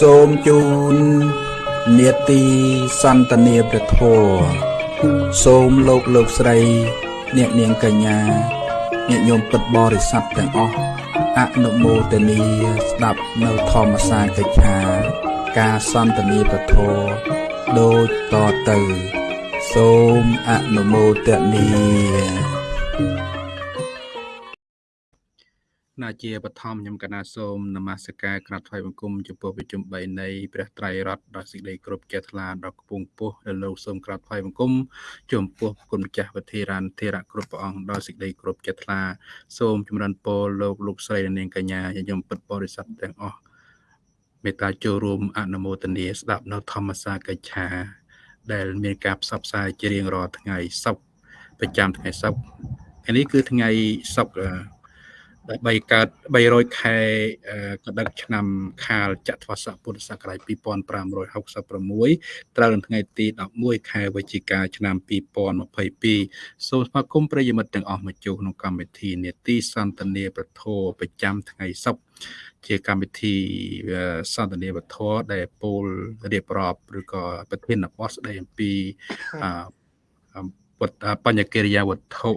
សូមជូននេតិសន្តានាព្រះធម៌សូមលោកលោកស្រី អ្នកនាងកញ្ញាញាតិញោមពិតបរិស័ទទាំងអស់អនុមោទនីស្ដាប់នៅធម្មសាកិច្ឆា ការសន្តានាព្រះធម៌ដូចតទៅ សូមអនុមោទនី ណាជាបឋមខ្ញុំកណាសូមនមស្ការក្រាបថ្វាយបង្គំចំពោះប្រជុំ3នៃព្រះត្រៃរតន៍ដល់សេចក្តីគោរពចេះថ្លាដល់គពងពោះដែលលោកសូមក្រាបថ្វាយបង្គំចំពោះគុណម្ចាស់វិធារានធិរៈគ្រប់ព្រះអង្គដល់សេចក្តីគោរពចេះថ្លាសូមចម្រើនពរលោកលោកស្រីនិងនាងកញ្ញាញញឹមពិតបរិស័ទទាំងអស់មេត្តាចូលរួមអនុមោទនាស្ដាប់នៅធម្មសាកិច្ឆា ដែលមានការផ្សព្វផ្សាយជារៀងរាល់ថ្ងៃសុក្រប្រចាំថ្ងៃសុក្រនេះគឺថ្ងៃសុក្រ ដើម្បីកើត300ខែកដិកឆ្នាំខាលចត្វាស័កពុទ្ធសករាជ2566ត្រូវនៅថ្ងៃទី11ខែវិច្ឆិកាឆ្នាំ2022សូមស្វាគមន៍ប្រិយមិត្តទាំងអស់មកចូលក្នុងកម្មវិធីនេតិសន្តានាប្រធោប្រចាំថ្ងៃសុក្រជាកម្មវិធីសន្តានាវធដែលពោលរៀបរាប់ឬក៏ប្រធានបទស្ដីអំពីបញ្ញកិរិយាវត្ថុ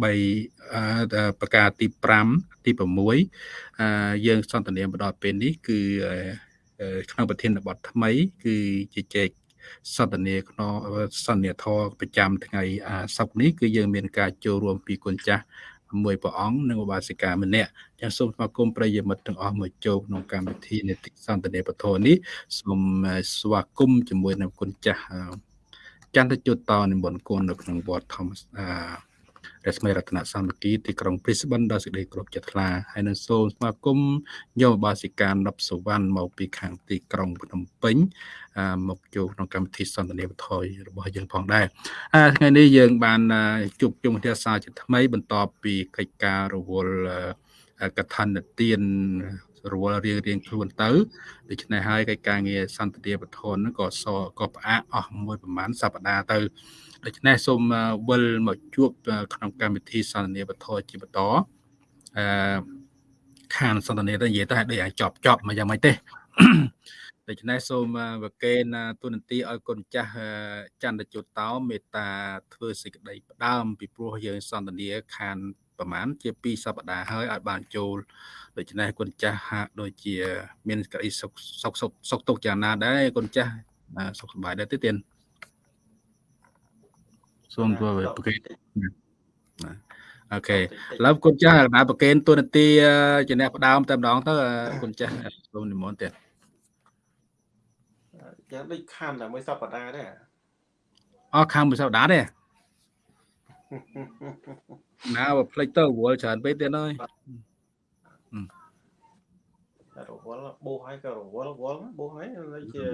3ប្រការទី5ទី6យើងសន្ទនាមកដល់ពេលនេះគឺក្នុងប្រធានបទថ្មី គឺជាចែកសន្ទនាក្នុងសន្និធរប្រចាំថ្ងៃសុក្រនេះគឺយើងមានការចូលរួមពីគុណចាស់មួយព្រះអង្គនិងឧបាសិកាម្នាក់ចាសសូមស្វាគមន៍ប្រិយមិត្តទាំងអស់មកចូលក្នុងកម្មវិធីនេតិសន្ទនាពធនេះសូមស្វាគមន៍ជាមួយនឹងគុណចាស់ចន្ទជុតតនិមន្តគុណនៅក្នុងវត្តធម្ម រស្មីរតនសាមគ្គីទីក្រុងព្រីស្បិនដល់សេចក្តីគោរពចិត្តថ្លាហើយនឹងសូមស្វាគមន៍ញោមបាសិកានប់សវណ្ណមកពីខាងទីក្រុងភ្នំពេញមកចូលក្នុងកម្មវិធីសន្ទនាវត្ថុរបស់យើងផងដែរថ្ងៃនេះយើងបានជួបជុំវិទ្យាសាស្ត្រជាថ្មីបន្ទាប់ពីកិច្ចការរវល់ កថានិទានរវល់រៀងរៀងខ្លួនទៅដូច្នេះហើយកិច្ចការងារសន្តិភាពធនក៏សក៏ផ្អាកអស់មួយប្រហែលសប្តាហ៍ទៅដូច្នេះសូមវិលមកជួបក្នុងកម្មវិធីសន្ទនាបទជាបន្តអឺខានសន្ទនាទៅនិយាយទៅឲ្យដូចអាចប់ចប់មកយ៉ាងម៉េចទេដូច្នេះសូមវកេនទូនន្ទីឲ្យគុណចាស់ចន្ទជុតតោមេត្តាធ្វើសេចក្តីផ្ដើមពីព្រោះយើងសន្ទនាខាន ប្រហែលជា2សប្តាហ៍ហើយឲ្យបានចូលដូច្នេះគុណចាស់ហាក់ដូចជា មានក្តីសុខសុខសុខទុកយ៉ាងណាដែរគុណចាស់សុខសប្បាយដែរទេទៀតសូមធ្វើប្រកេតអូខេឥឡូវគុណចាស់ណាប្រកេនទូនាទីជាអ្នកផ្ដើមតែម្ដងទៅគុណចាស់សូមនិមន្តទៀតយ៉ាងដូចខាំតែមួយសប្តាហ៍ដែរអស់ខាំមួយសប្តាហ៍ទេ ណាបើផ្លេចទៅវល់ច្រើនពេកទៀតហើយរវល់បោះហើយក៏រវល់វល់បោះហើយជា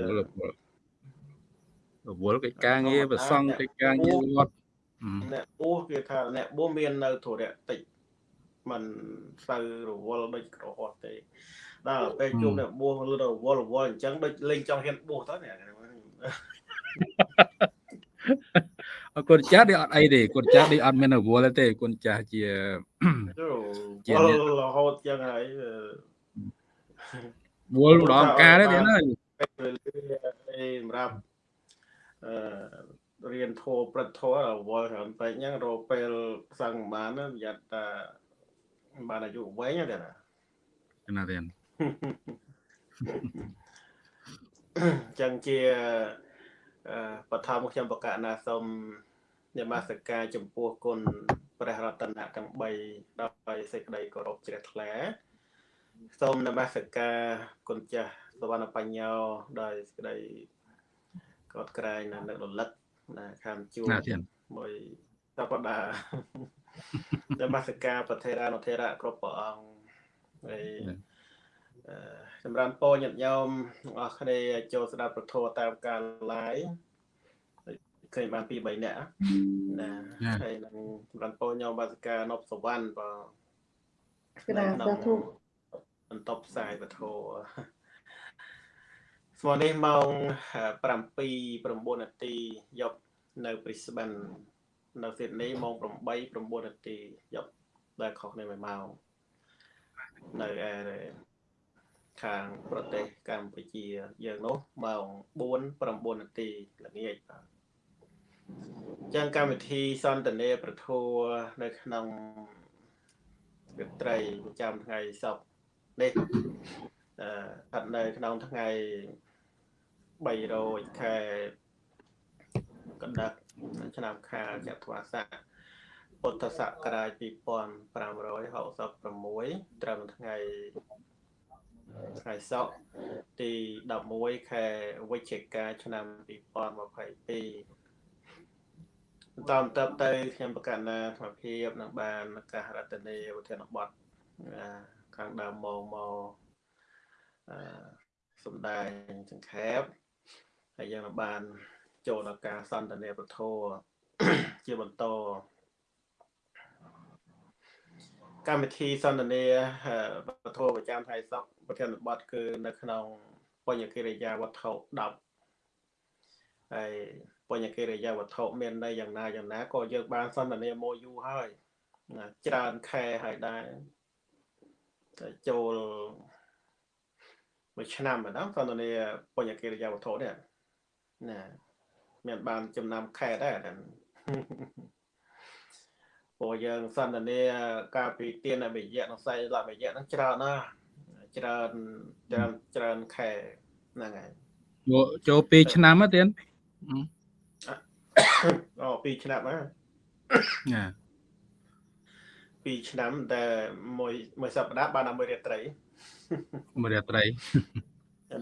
រវល់កិច្ចការងារប្រសង់កិច្ចការងារវត្តអ្នកបួសគេថាអ្នកបួសមាននៅធរៈតិចมันសូវរវល់ដូចក្រហត់ទេដល់ពេលជួបអ្នកបួសឬរវល់រវល់អញ្ចឹងដូចលេងចង់ហ៊ានបួសទៅអ្នកអ គុណចាស់នេះអត់អីទេគុណចាស់នេះអត់មានរវល់ទេគុណចាស់ជាជារហូតចឹងហើយវល់ម្ដងការទេទៀតហើយសម្រាប់អឺរៀនធោព្រឹកធោវល់ច្រើនពេកហ្នឹងរកពេលសឹងបានប្រយ័ត្នថាបានអាយុវែងទេណាណាទេចឹងជាបឋមខ្ញុំបកណាសូម នមស្ការចំពោះគុណព្រះរតនៈទាំង3ដោយសេចក្តីគោរពជ្រះថ្លាសូមនមស្ការគុណចាស់សវណ្ណបញ្ញោដោយសេចក្តីកោតក្រែងនៅរលឹកណាខាងជួបមួយតបដានមស្ការប្រធេរានុធេរៈគ្រប់ព្រះអង្គហើយសម្រាប់ពោញាតិញោមទាំងអស់គ្នាចូលស្ដាប់ប្រធោតាមការ live ឃើញបានពី3នាក់ណាហើយនឹងសម្រាប់ពោញោមបាសិកានប់សវណ្ណបើក្រាបសាធុបន្តផ្សាយពធស្មោះនេះម៉ោង7 9នាទីយប់នៅ Brisbane នៅ Sydney ម៉ោង8 9នាទីយប់ដែលខុសគ្នា1ម៉ោងនៅឯខាងប្រទេសកម្ពុជាយើងនោះម៉ោង4 9នាទីល្ងាចបាទ ចឹងកម្មវិធីសន្ទនាប្រធัวនៅក្នុងរាត្រីប្រចាំថ្ងៃសុក្រនេះអឺស្ថិតនៅក្នុងថ្ងៃ3រោចខែកណ្ដាប់ឆ្នាំខាលចត្វាស័កពុទ្ធសករាជ2566ត្រឹមថ្ងៃថ្ងៃសុក្រទី11ខែវិច្ឆិកាឆ្នាំ2022 តាមតបទៅខ្ញុំប្រកាសណាធម្មភាពនឹងបានកាសរតនីវិធានបတ်ខាងដើមមកមកអឺសំដែងសង្ខេបហើយយើងបាន ចូលដល់ការសន្ទនាពធជាបន្តកម្មវិធីសន្ទនាពធប្រចាំថ្ងៃសុក្រប្រធានបတ်គឺនៅក្នុងបញ្ញកិរិយាវត្ថុ10ហើយ បញ្ញកិរិយាវត្ថុមានន័យយ៉ាងណាយ៉ាងណាក៏យើងបានសន្ទនាមកយូរហើយច្រើនខែហើយដែរតែចូលមួយឆ្នាំម្ដងសន្ទនាបញ្ញកិរិយាវត្ថុនេះណាមានបានចំណាំខែដែរហ្នឹងព្រោះយើងសន្ទនាកាលពីទានវិយៈនិងសៃលវិយៈហ្នឹងច្រើនណាស់ច្រើនច្រើនច្រើនខែហ្នឹងហើយចូលចូល2ឆ្នាំទេទៀន អូ2ឆ្នាំហ៎ណា2ឆ្នាំតែមួយមួយសប្តាហ៍បានតែមួយរាត្រីមួយរាត្រី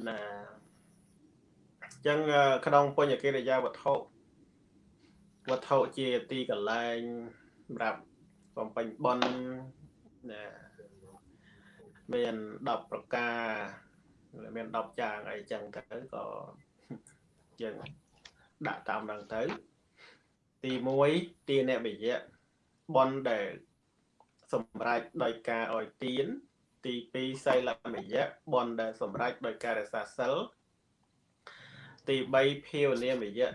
ណាចឹងក្នុងបញ្ញកិរិយាវត្ថុវត្ថុជាទីកន្លែងសម្រាប់បំពេញបន់ណាមាន10ប្រការមាន10យ៉ាងអីចឹងទៅក៏យើង ដាក់តាមហ្នឹងទៅ ទី1ទានវិយៈបនដែលសម្រេចដោយការអោយទាន ទី2សីលមយៈបនដែលសម្រេចដោយការរក្សាសិលទី3ភាវនាមយៈ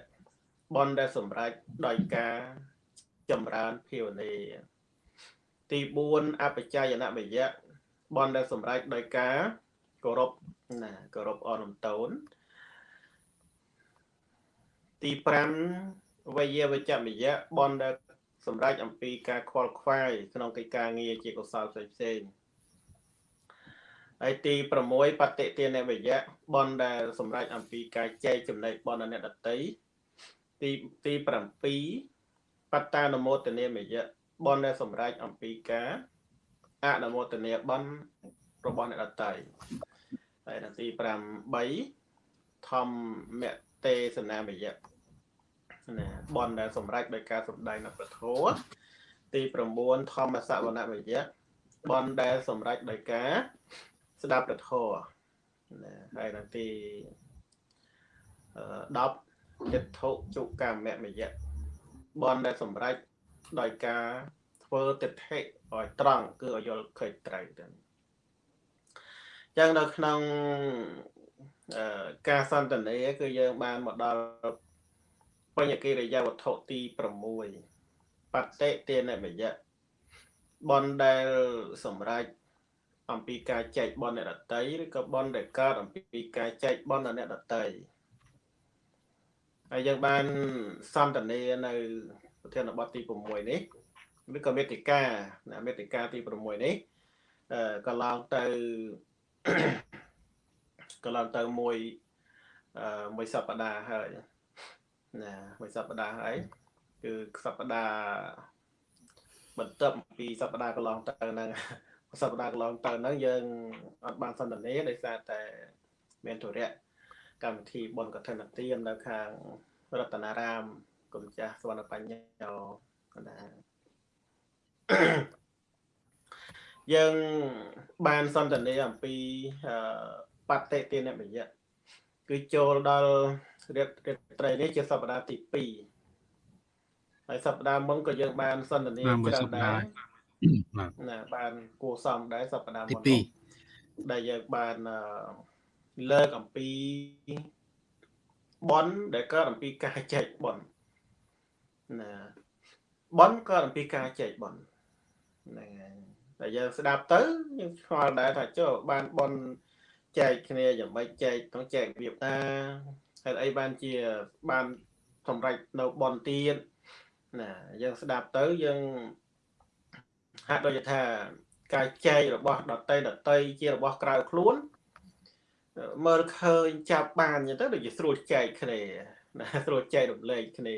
បនដែលសម្រេចដោយការចម្រើនភាវនាទី4អបច្ច័យនមយៈបនដែលសម្រេចដោយការគោរពណាគោរពអនុតូនទី 5វយវចមយៈបនដែលសម្រេចអំពីការខ្វល់ខ្វាយក្នុងកិច្ចការងារជាកុសលផ្សេងផ្សេងហើយទី6បតិទានវយៈបនដែលសម្រេចអំពីការចែកចំណែកបនអ្នកដតីទីទី7បត្តានមោទនាមយៈបនដែលសម្រេចអំពីការអនុមោទនាបនរបស់អ្នកដតីហើយទី8ធម្មទេសនាមយៈ ណាបនដែលសម្រេចដោយការសម្ដែងនៅប្រធោទី9ធម្មសវនវិយៈបនដែលសម្រេចដោយការស្ដាប់ប្រធោណាហើយនៅទី10ទិដ្ឋុជុកម្មមយៈបនដែលសម្រេចដោយការធ្វើទិដ្ឋិឲ្យត្រង់គឺឲ្យយល់ឃើញត្រូវទៅចឹងនៅក្នុងការសន្ទនាគឺយើងបានមកដល់ បញ្ញកិរិយាវត្ថុទី6បតិទានមយៈបនដែលសម្រេចអំពីការចែកបនអ្នកដតីឬក៏បនដែលកើតអំពីការចែកបនអ្នកដតីហើយយើងបានសន្ទនានៅប្រធានបទទី6នេះឬក៏មេតិកាណាមេតិកាទី6នេះអឺកន្លងទៅកន្លងទៅមួយអឺមួយសប្តាហ៍ហើយ ណាមួយសប្តាហ៍ហើយគឺសប្តាហ៍បន្ទាប់ពីសប្តាហ៍កន្លងទៅហ្នឹងសប្តាហ៍កន្លងទៅហ្នឹងយើងអត់បានសន្ទនាដោយសារតែមានទុរៈកម្មវិធីបុណ្យកឋិនទាននៅខាងរតនារាមគុំចាស់សវណ្ណបញ្ញោកណ្ដាយើងបានសន្ទនាអំពីបតិទានមយៈគឺចូលដល់ រាត្រីត្រីនេះជាសប្តាហ៍ទី2ហើយសប្តាហ៍មុនក៏យើងបានសន្ទនាច្រើនដែរណាបានគួសមដែរសប្តាហ៍មុនទី2ដែលយើងបានលើកអំពីប៉ុនដែលកើតអំពីការចែកប៉ុនណាប៉ុនកើតអំពីការចែកប៉ុនហ្នឹងហើយតែយើងស្ដាប់ទៅយើងឆ្ងល់ដែរថាចុះបានប៉ុនចែកគ្នាយ៉ាងម៉េចចែកក្នុងចែករបៀបណា ហេតុអីបានជាបានសម្រេចនៅបនទៀតណាយើងស្ដាប់ទៅយើងហាក់ដូចថាការចែករបស់ដតីដតីជារបស់ក្រៅខ្លួនមើលឃើញចាប់បានអញ្ចឹងទៅដូចជាស្រួលចែកគ្នាណាស្រួលចែករំលែកគ្នា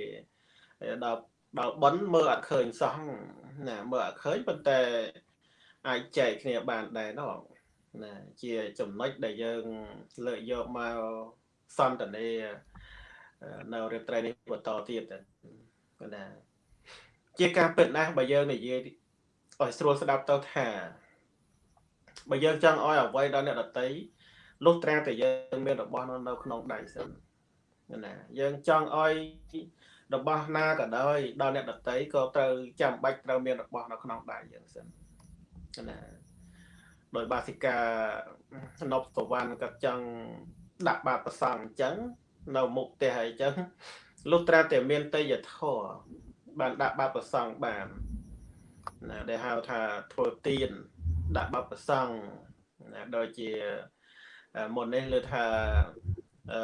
ដល់ដល់បនមើលអត់ឃើញសោះណាមើលអត់ឃើញប៉ុន្តែអាចចែកគ្នាបានដែរនោះណាជាចំណុចដែលយើងលើកយកមក សន្ទនានៅរាត្រីនេះបន្តទៀតណាជាការពិតណាស់បើយើងនិយាយឲ្យស្រួលស្ដាប់ទៅថាបើយើងចង់ឲ្យអ្វីដល់អ្នកដតីលុះត្រាតែយើងមានរបស់នៅក្នុងដៃសិនណាយើងចង់ឲ្យរបស់ណាក៏ដោយដល់អ្នកដតីក៏ត្រូវចាំបាច់ត្រូវមានរបស់នៅក្នុងដៃយើងសិនណាដោយបាសិកានប់សវណ្ណក៏ចង់ ដាក់បាតប្រសងអញ្ចឹងនៅមុខផ្ទះអីចឹងលុះត្រាតែមានតេយ្យធរបានដាក់បាតប្រសងបានណាដែលហៅថាធ្វើទៀនដាក់បាតប្រសងណាដូចជាមុននេះលើថាអឺ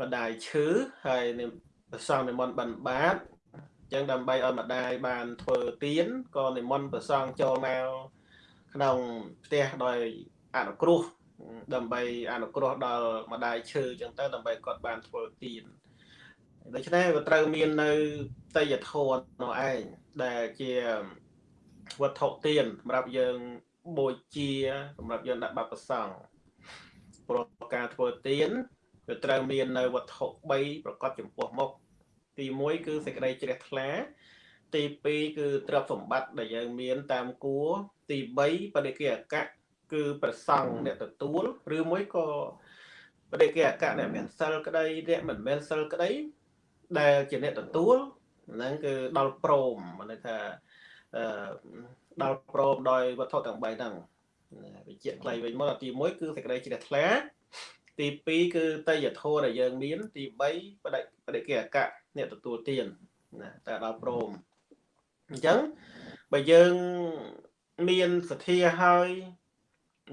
ម្ដាយឈឺហើយប្រសងនិមន្តបិណ្ឌបាតអញ្ចឹងដើម្បីឲ្យម្ដាយបានធ្វើទៀនក៏និមន្តប្រសងចូលមកក្នុងផ្ទះដោយអនុគ្រោះ ដើម្បីអនុគ្រោះដល់ម្ដាយឈឺអញ្ចឹងទៅដើម្បីគាត់បានធ្វើទៀនដូច្នេះវាត្រូវមាននៅតយធននោះឯងដែលជាវត្ថុទៀនសម្រាប់យើងបូជាសម្រាប់យើងដាក់បាត់ប្រសង់ព្រោះការធ្វើទៀនវាត្រូវមាននៅវត្ថុ3ប្រកបចំពោះមុខទី1គឺសេចក្តីជ្រះថ្លា ទី2គឺទ្រព្យសម្បត្តិដែលយើងមានតាមគួរទី3បដិគិអកៈ គឺប្រសង់អ្នកទទួលឬមួយក៏បដិគិអកៈអ្នកមានសិលក្តីអ្នកមិនមានសិលក្តី ដែលជាអ្នកទទួលហ្នឹងគឺដល់ព្រម ମାନେ ថាអឺដល់ព្រមដោយវត្ថុទាំង3ហ្នឹងវិជ្ជាខ្លីវិញមកទី1គឺសេចក្តីជ្រះថ្លា ទី2គឺតយធម៌ដែលយើងមាន ទី3បដិបដិគិអកៈអ្នកទទួលទានណាតែដល់ព្រមអញ្ចឹងបើយើងមានសទ្ធាហើយ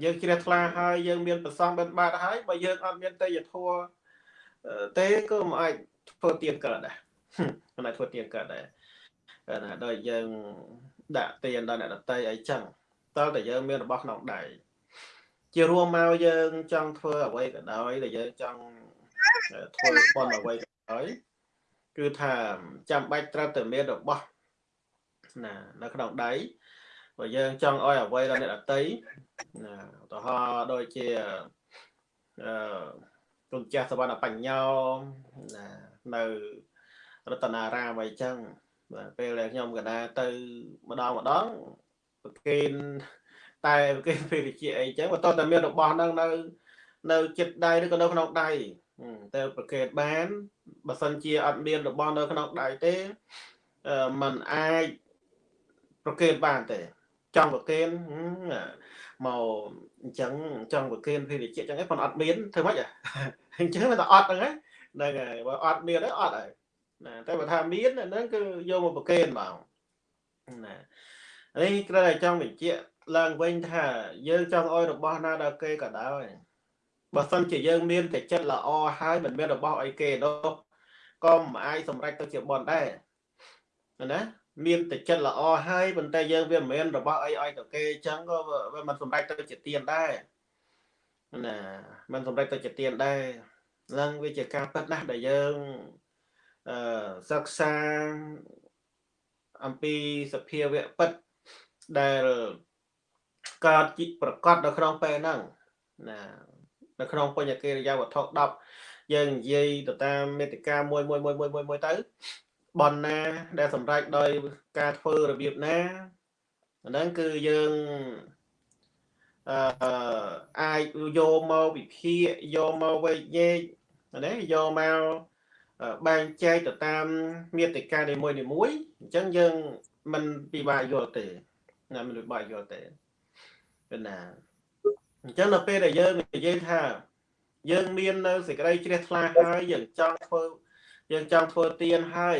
យើងជ្រះថ្លាហើយយើងមានប្រសងបិណ្ឌបាតហើយបើយើងអត់មានតយធម៌ទេក៏មិនអាចធ្វើទៀនកើតដែរមិនអាចធ្វើទៀនកើតដែរណាដោយយើងដាក់ទៀនដល់អ្នកដតីអីចឹងតើតែយើងមានរបស់ក្នុងដៃជារួមមកយើងចង់ធ្វើអ្វីក៏ដោយដែលយើងចង់ធ្វើបន់អ្វីក៏ដោយគឺថាចាំបាច់ត្រូវតែមានរបស់ណានៅក្នុងដៃបើយើងចង់ឲ្យអ្វីដល់អ្នកដតី ណាឧទាហរណ៍ដូចជាអឺគុណចាស់សវណ្ណបញ្ញោណានៅរតនារាមអីចឹងបាទពេលដែលខ្ញុំកណាទៅម្ដងម្ដងប្រគេនតែប្រគេនពេលវិជាអីចឹងបើតើតែមានរបស់ហ្នឹងនៅ នៅចិត្តដៃឬក៏នៅក្នុងដៃតែប្រកេតបានបើសិនជាអត់មានរបស់នៅក្នុងដៃទេมันអាចប្រកេតបានទេចង់ប្រកេន មកអញ្ចឹងចង់ប្រកេនភេរជ្ជៈអញ្ចឹងឯងប៉ុន្តែអត់មានធ្វើម៉េចអញ្ចឹងតែអត់ហ្នឹងហ្នឹងហើយបើអត់មានទេអត់ហើយណាតែបើថាមានហ្នឹងគឺយកមកប្រកេនមកណានេះគ្រាន់តែចង់បញ្ជាក់ឡើងវិញថាយើងចង់ឲ្យរបស់ណាដល់គេក៏ដោយបើសិនជាយើងមានតែចិត្តល្អហើយមិនមានរបស់អីគេនោះក៏មិនអាចសម្រេចទៅជាបនដែរណា មានតែចិត្តល្អហើយប៉ុន្តែយើងវាមិនមែនរបស់អីឲ្យទៅគេអញ្ចឹងក៏វាមិនសម្រេចទៅជាទៀនដែរណាមិនសម្រេចទៅជាទៀនដែរនឹងវាជាការពិតណាស់ដែលយើងអឺសិក្សាអំពីសភាវៈពិតដែលកើតប្រកបនៅក្នុងពេលហ្នឹងណានៅក្នុងបញ្ញកិរិយាវត្ថុ10យើងនិយាយទៅតាមមេតិកាមួយមួយមួយមួយមួយទៅ បនណា ដែលសម្រេចដោយការធ្វើរបៀបណាហ្នឹងគឺយើងអឺអាចយកមកវិភាគយកមកវែកញែកណាយកមកបែងចែកទៅតាមមេតិកានីមួយនីមួយអញ្ចឹងយើងមិនពិបាកយល់ទេណាមិនពិបាកយល់ទេគឺណាអញ្ចឹងដល់ពេលដែលយើងនិយាយថា យើងមាននៅសេចក្តីជ្រះថ្លាហើយយើងចង់ធ្វើ យើងចង់ធ្វើទៀនហើយ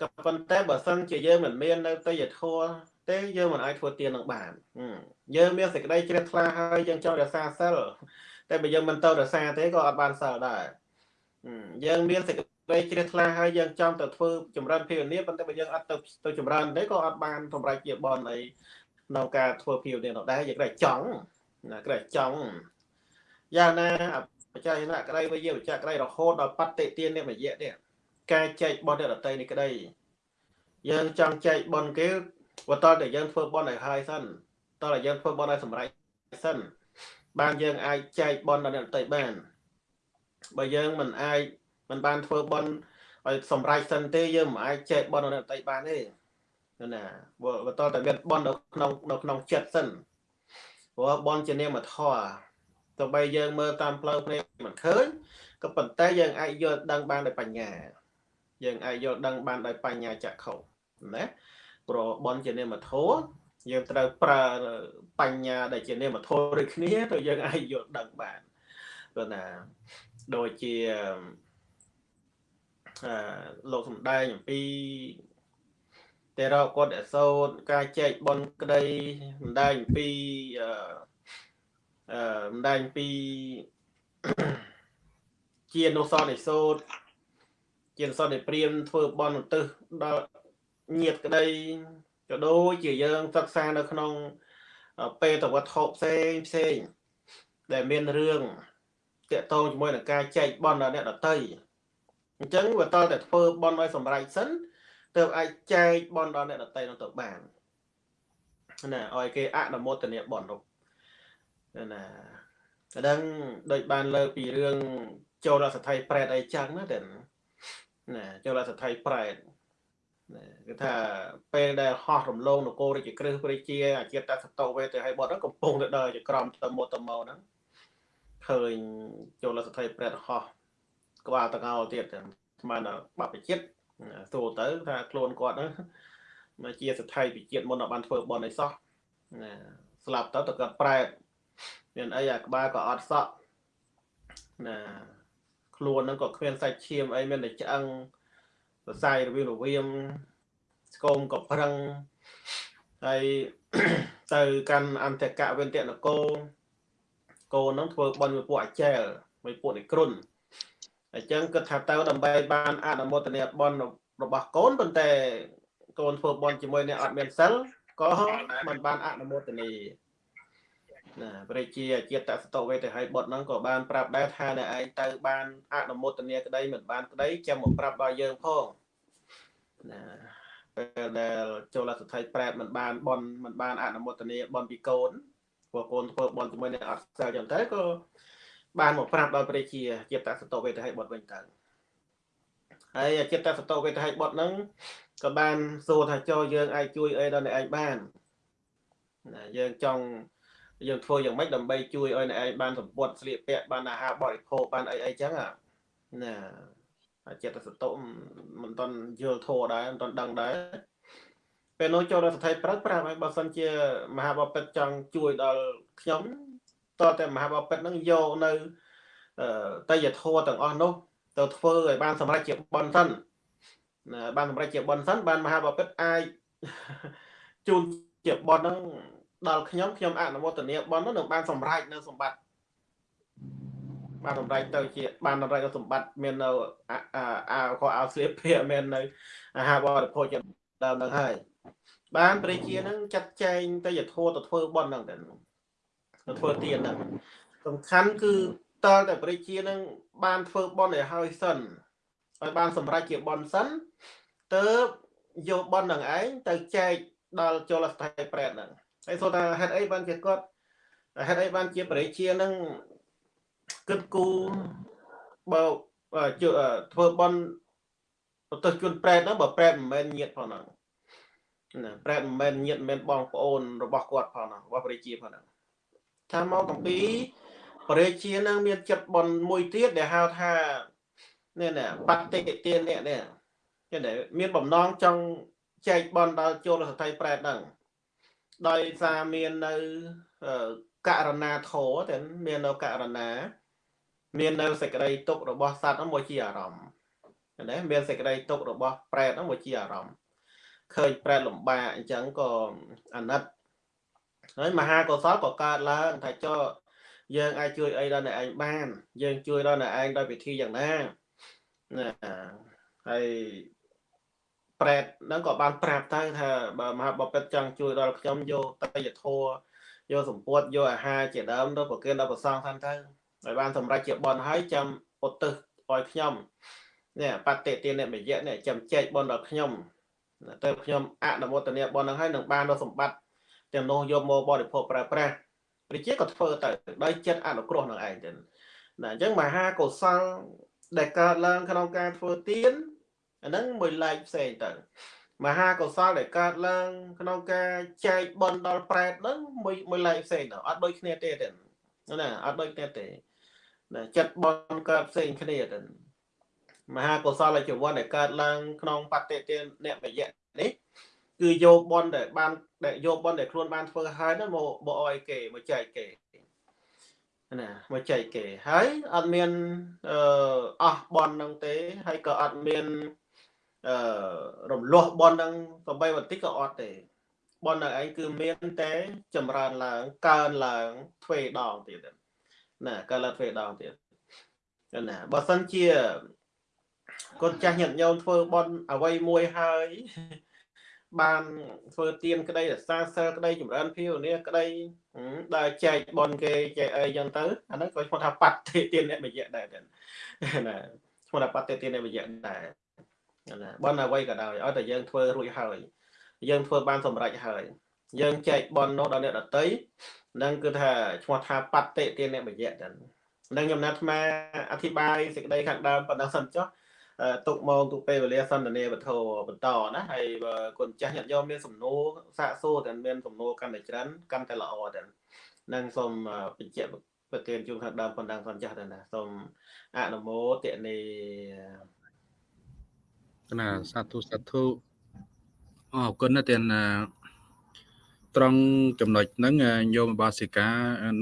ក៏ប៉ុន្តែបើសិនជាយើងមិនមាននៅតយធัวទេយើងមិនអាចធ្វើទាននឹងបានយើងមានសេចក្តីជ្រះថ្លាហើយយើងចង់រក្សាសិលតែបើយើងមិនទៅរក្សាទេក៏អត់បានសិលដែរយើងមានសេចក្តីជ្រះថ្លាហើយយើងចង់ទៅធ្វើចម្រើនភាវនាប៉ុន្តែបើយើងអត់ទៅទៅចម្រើនទេក៏អត់បានសម្រេចជាបនអីក្នុងការធ្វើភាវនានោះដែរយើងតែចង់ណាក្រែចង់យ៉ាងណា បច្ច័យណៈក្តីវិយាបច្ចៈក្តីរហូតដល់បតិទាននិមយៈនេះការចែកបនអ្នកដតីនេះក្តីយើងចង់ចែកបនគេបើតើតែយើងធ្វើបនឲ្យហើយសិនតើតែយើងធ្វើបនឲ្យសម្រេចសិនបានយើងអាចចែកបនដល់អ្នកដតីបានបើយើងមិនអាចមិនបានធ្វើបនឲ្យសម្រេចសិនទេយើងមិនអាចចែកបនដល់អ្នកដតីបានទេណាបើតើតែមានបននៅក្នុងនៅក្នុងចិត្តសិនព្រោះបនជានាមធម៌ ទោះបីយើងមើលតាមផ្លូវភ្នែកមិនឃើញក៏ប៉ុន្តែយើងអាចយល់ដឹងបានដោយបញ្ញា យើងអាចយល់ដឹងបានដោយបញ្ញាចក្ខុណាព្រោះបនជានាមធម៌យើងត្រូវប្រើបញ្ញាដែលជានាមធម៌ដូចគ្នាទៅយើងអាចយល់ដឹងបានព្រោះណាដូចជាអឺលោកសំដែងអំពីតែរកគាត់អសោតការចែកបនក្តីសំដែងអំពីអឺ អឺសំដែងពីជានុសរនិសូតជានុសរនិព្រាមធ្វើបនឧទ្ទិសដល់ញាតក្តីក៏ដូចជាយើងសិក្សានៅក្នុងពេតវត្ថុផ្សេងផ្សេងដែលមានរឿងតកតងជាមួយនឹងការចែកបនដល់អ្នកដតីអញ្ចឹងបើតតែធ្វើបនឲ្យសម្រេចសិនទើបអាចចែកបនដល់អ្នកដតីនោះទៅបានណាឲ្យគេអនុមោទនាបននោះ ណាតែដឹងដូចបានលើពីរឿងចូលរសថៃប្រែតអីចឹងណាតែណាចូលរសថៃប្រែតគឺថាពេលដែលហោះរំលងនគររាជក្រឹសព្រះជាអាចិតសតោវេទៅឲ្យបត់ហ្នឹងកំពុងទៅដល់ចក្រមទៅមកទៅមកហ្នឹងឃើញចូលសថៃប្រែតហោះក្បាលតកោទៀតស្មានបព្វជិតសួរទៅថាខ្លួនគាត់ហ្នឹងមកជាសថៃពិជាតិមុនបានធ្វើបន់អីសោះស្លាប់ទៅទៅគាត់ប្រែត មានអីអាក្បាលក៏អត់សក់ណាខ្លួនហ្នឹងក៏គ្មានសាច់ឈាមអីមានតែឆ្អឹងសរសៃរវាងរវាមស្គមក៏ប្រឹងហើយទៅកាន់អន្តកវិន្ទនគរគោនឹងធ្វើបន់មួយពួកអាចែលមួយពួកនិក្រុនអញ្ចឹងគិតថាទៅដើម្បីបានអនុមោទនាបន់របស់កូនប៉ុន្តែកូនធ្វើបន់ជាមួយអ្នកអត់មានសិលក៏មិនបានអនុមោទនា ណាព្រះជាជាតិសតវេទហើយបុត្រហ្នឹងក៏បានប្រាប់ដែរថាអ្នកឯងទៅបានអនុមោទនាក្តីមិនបានក្តីចាំមកប្រាប់ដល់យើងផងណាពេលដែលចូលសទ្ធិប្រែតមិនបានបនមិនបានអនុមោទនាបនពីកូនព្រោះកូនធ្វើបនជាមួយនឹងអត់សិលចឹងទៅក៏បានមកប្រាប់ដល់ព្រះជាចិត្តសតវេទហើយបុត្រវិញទៅហើយចិត្តសតវេទហើយបុត្រហ្នឹងក៏បានសួរថាចូលយើងអាចជួយអីដល់អ្នកឯងបានណាយើងចង់ យើងធ្វើយ៉ាងម៉េចដើម្បីជួយឲ្យអ្នកឯងបានសម្ពុតស្លៀកពាក់បានអាហារបរិភោគបានអីអីចឹងណាចិត្តសតុមិនតន់យល់ធัวដែរមិនតន់ដឹងដែរពេលនោះចូលរដ្ឋថៃប្រាប់ប្រាប់ឲ្យបើសិនជា មហាបពិតចង់ជួយដល់ខ្ញុំតើតែមហាបពិតនឹងយកនៅតយធัวទាំងអស់នោះទៅធ្វើឲ្យបានសម្រេចជាបនសិនណាបានសម្រេចជាបនសិនបានមហាបពិតអាចជូនជាបនហ្នឹង ដល់ខ្ញុំខ្ញុំអនុមោទនាបននោះនឹងបានសម្រេចនៅសម្បត្តិបានសម្រេចទៅជាបានសម្រេចនៅសម្បត្តិមាននៅអាក៏អោស្លៀកភាមាននៅអាហារបរិភោគជាដើមនឹងហើយបានព្រះជានឹងចាត់ចែងទៅយធោទៅធ្វើបនហ្នឹងទៅទៅធ្វើទានហ្នឹងសំខាន់គឺតើតែព្រះជានឹងបានធ្វើបនឲ្យហើយសិនឲ្យបានសម្រេចជាបនសិនទៅយកបននឹងឯងទៅចែកដល់ចូលស្ថិប្រែតហ្នឹង ហើយសូថាហេតុអីបានជាគាត់ហេតុអីបានជាបរិជានឹងគិតគូបើធ្វើបន់ប្រទេសជនប្រែតហ្នឹងបើប្រែតមិនមែនញាតផងហ្នឹងណាប្រែតមិនមែនញាតមិនមែនបងប្អូនរបស់គាត់ផងហ្នឹងរបស់បរិជាផងហ្នឹងថាមកអំពីបរិជានឹងមានចិត្តបន់មួយទៀតដែលហៅថានេះណាបតិទាននេះនេះគេមានបំណងចង់ចែកបន់ដល់ចូលសថៃប្រែតហ្នឹង ដោយសារមាននៅករណាធរតែមាននៅករណា មាននៅសេចក្តីទុករបស់សត្វហ្នឹងមកជាអារម្មណ៍ណាមានសេចក្តីទុករបស់ប្រែតហ្នឹងមកជាអារម្មណ៍ឃើញប្រែតលំបាកអញ្ចឹងក៏អាណិតហើយមហាកុសលក៏កើតឡើងថាចុះយើងអាចជួយអីដល់អ្នកឯងបាន យើងជួយដល់អ្នកឯងដោយវិធីយ៉ាងណាណាហើយ ប្រែតហ្នឹងក៏បានប្រាប់ទៅថាបើមហាបពិតចង់ជួយដល់ខ្ញុំយកតយធัวយកសម្ពុតយកអាហារជាដើមទៅប្រគិនដល់ប្រសងតាមទៅហើយបានសម្រេចជាបនហើយចាំឧទ្ទិសឲ្យខ្ញុំនេះបតិទានអ្នកមយៈនេះចាំចែកបនដល់ខ្ញុំទៅខ្ញុំអនុមោទនាបនហ្នឹងហើយនឹងបានដល់សម្បត្តិទាំងនោះយកមកបរិភោគប្រើប្រាស់ព្រះជាក៏ធ្វើទៅដោយចិត្តអនុគ្រោះនឹងឯងទៅណាអញ្ចឹងមហាកុសលដែលកើតឡើងក្នុងការធ្វើទាន អាហ្នឹងមួយឡែកផ្សេងទៅមហាកុសលដែលកើតឡើង ក្នុងការចែកបន់ដល់ប្រែតហ្នឹងមួយមួយឡែកផ្សេងទៅអត់ដូចគ្នាទេទេណាអត់ដូចគ្នាទេណាចិត្តបន់កើតផ្សេងគ្នាទៅមហាកុសលជីវ័នដែលកើតឡើងក្នុងបតិទានអ្នកបយៈនេះគឺយកបន់ដែលបានដែលយកបន់ដែលខ្លួនបានធ្វើហើយហ្នឹងមកមកឲ្យគេមកចែកគេណាមកចែកគេហើយអត់មានអឺអស់បន់ហ្នឹងទេហើយក៏អត់មានអឺ រំលោះបននឹងសំបីបន្តិចក៏អត់ទេបននឹងឯងគឺមានតែចម្រើនឡើងកើនឡើងទ្វេដងទៀតណាកើនឡើងទ្វេដងទៀតណាបើសិនជាកូនចាស់ញាតិញោមធ្វើបនអ្វីមួយហើយបានធ្វើទៀនក្តីរសាសិលក្តីចម្រើនភាវនាក្តីដែលចែកបនគេចែកអីចឹងទៅអាហ្នឹងក៏ឈ្មោះថាបត្តិទានអ្នកមយៈដែរណាឈ្មោះថាបត្តិទានអ្នកមយៈដែរ ណាបនអ្វីក៏ដោយឲ្យតែយើងធ្វើរួចហើយយើងធ្វើបានសម្រេចហើយយើងចែកបននោះដល់អ្នកដតីនឹងគឺថាឈ្មោះថាបត្តិទានអ្នកមយៈទៅនឹងខ្ញុំណាត់អាអធិប្បាយសេចក្តីខាងដើមប៉ុណ្ណឹងសិនចុះទុកមកទុកពេលវេលាសន្ទនាវត្ថុបន្តណាហើយបើគុណចាស់ញាតិញោមមានសំណួរសាកសួរតែមានសំណួរកាន់តែច្រើនកាន់តែល្អទៅនឹងសូមបញ្ជាក់ប្រទានជូនខាងដើមប៉ុណ្ណឹងសិនចាស់ទៅណាសូមអនុមោទនី ណាសាធុសាធុអរគុណណាស់ទាំងត្រង់ចំណុចហ្នឹងញោមបាសិកា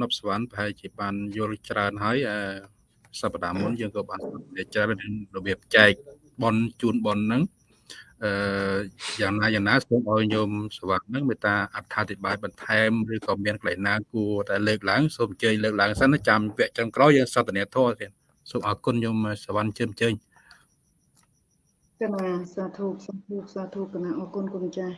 នប់សវណ្ណប្រហែលជាបានយល់ច្រើនហើយសប្តាហ៍មុនយើងក៏បានច្រើនរបៀបចែកបនជូនបនហ្នឹងអឺយ៉ាងណាយ៉ាងណាសូមឲ្យញោមសវណ្ណហ្នឹងមេត្តាអត្ថាធិប្បាយបន្ថែមឬក៏មានកន្លែងណាគួរតែលើកឡើងសូមអញ្ជើញលើកឡើងសិនចាំវគ្គចុងក្រោយយើងសន្ទនាធម៌ទៀតសូមអរគុណញោមសវណ្ណជើមអញ្ជើញ កណាសាធុសាធុសាធុកណាអរគុណគុណចាស់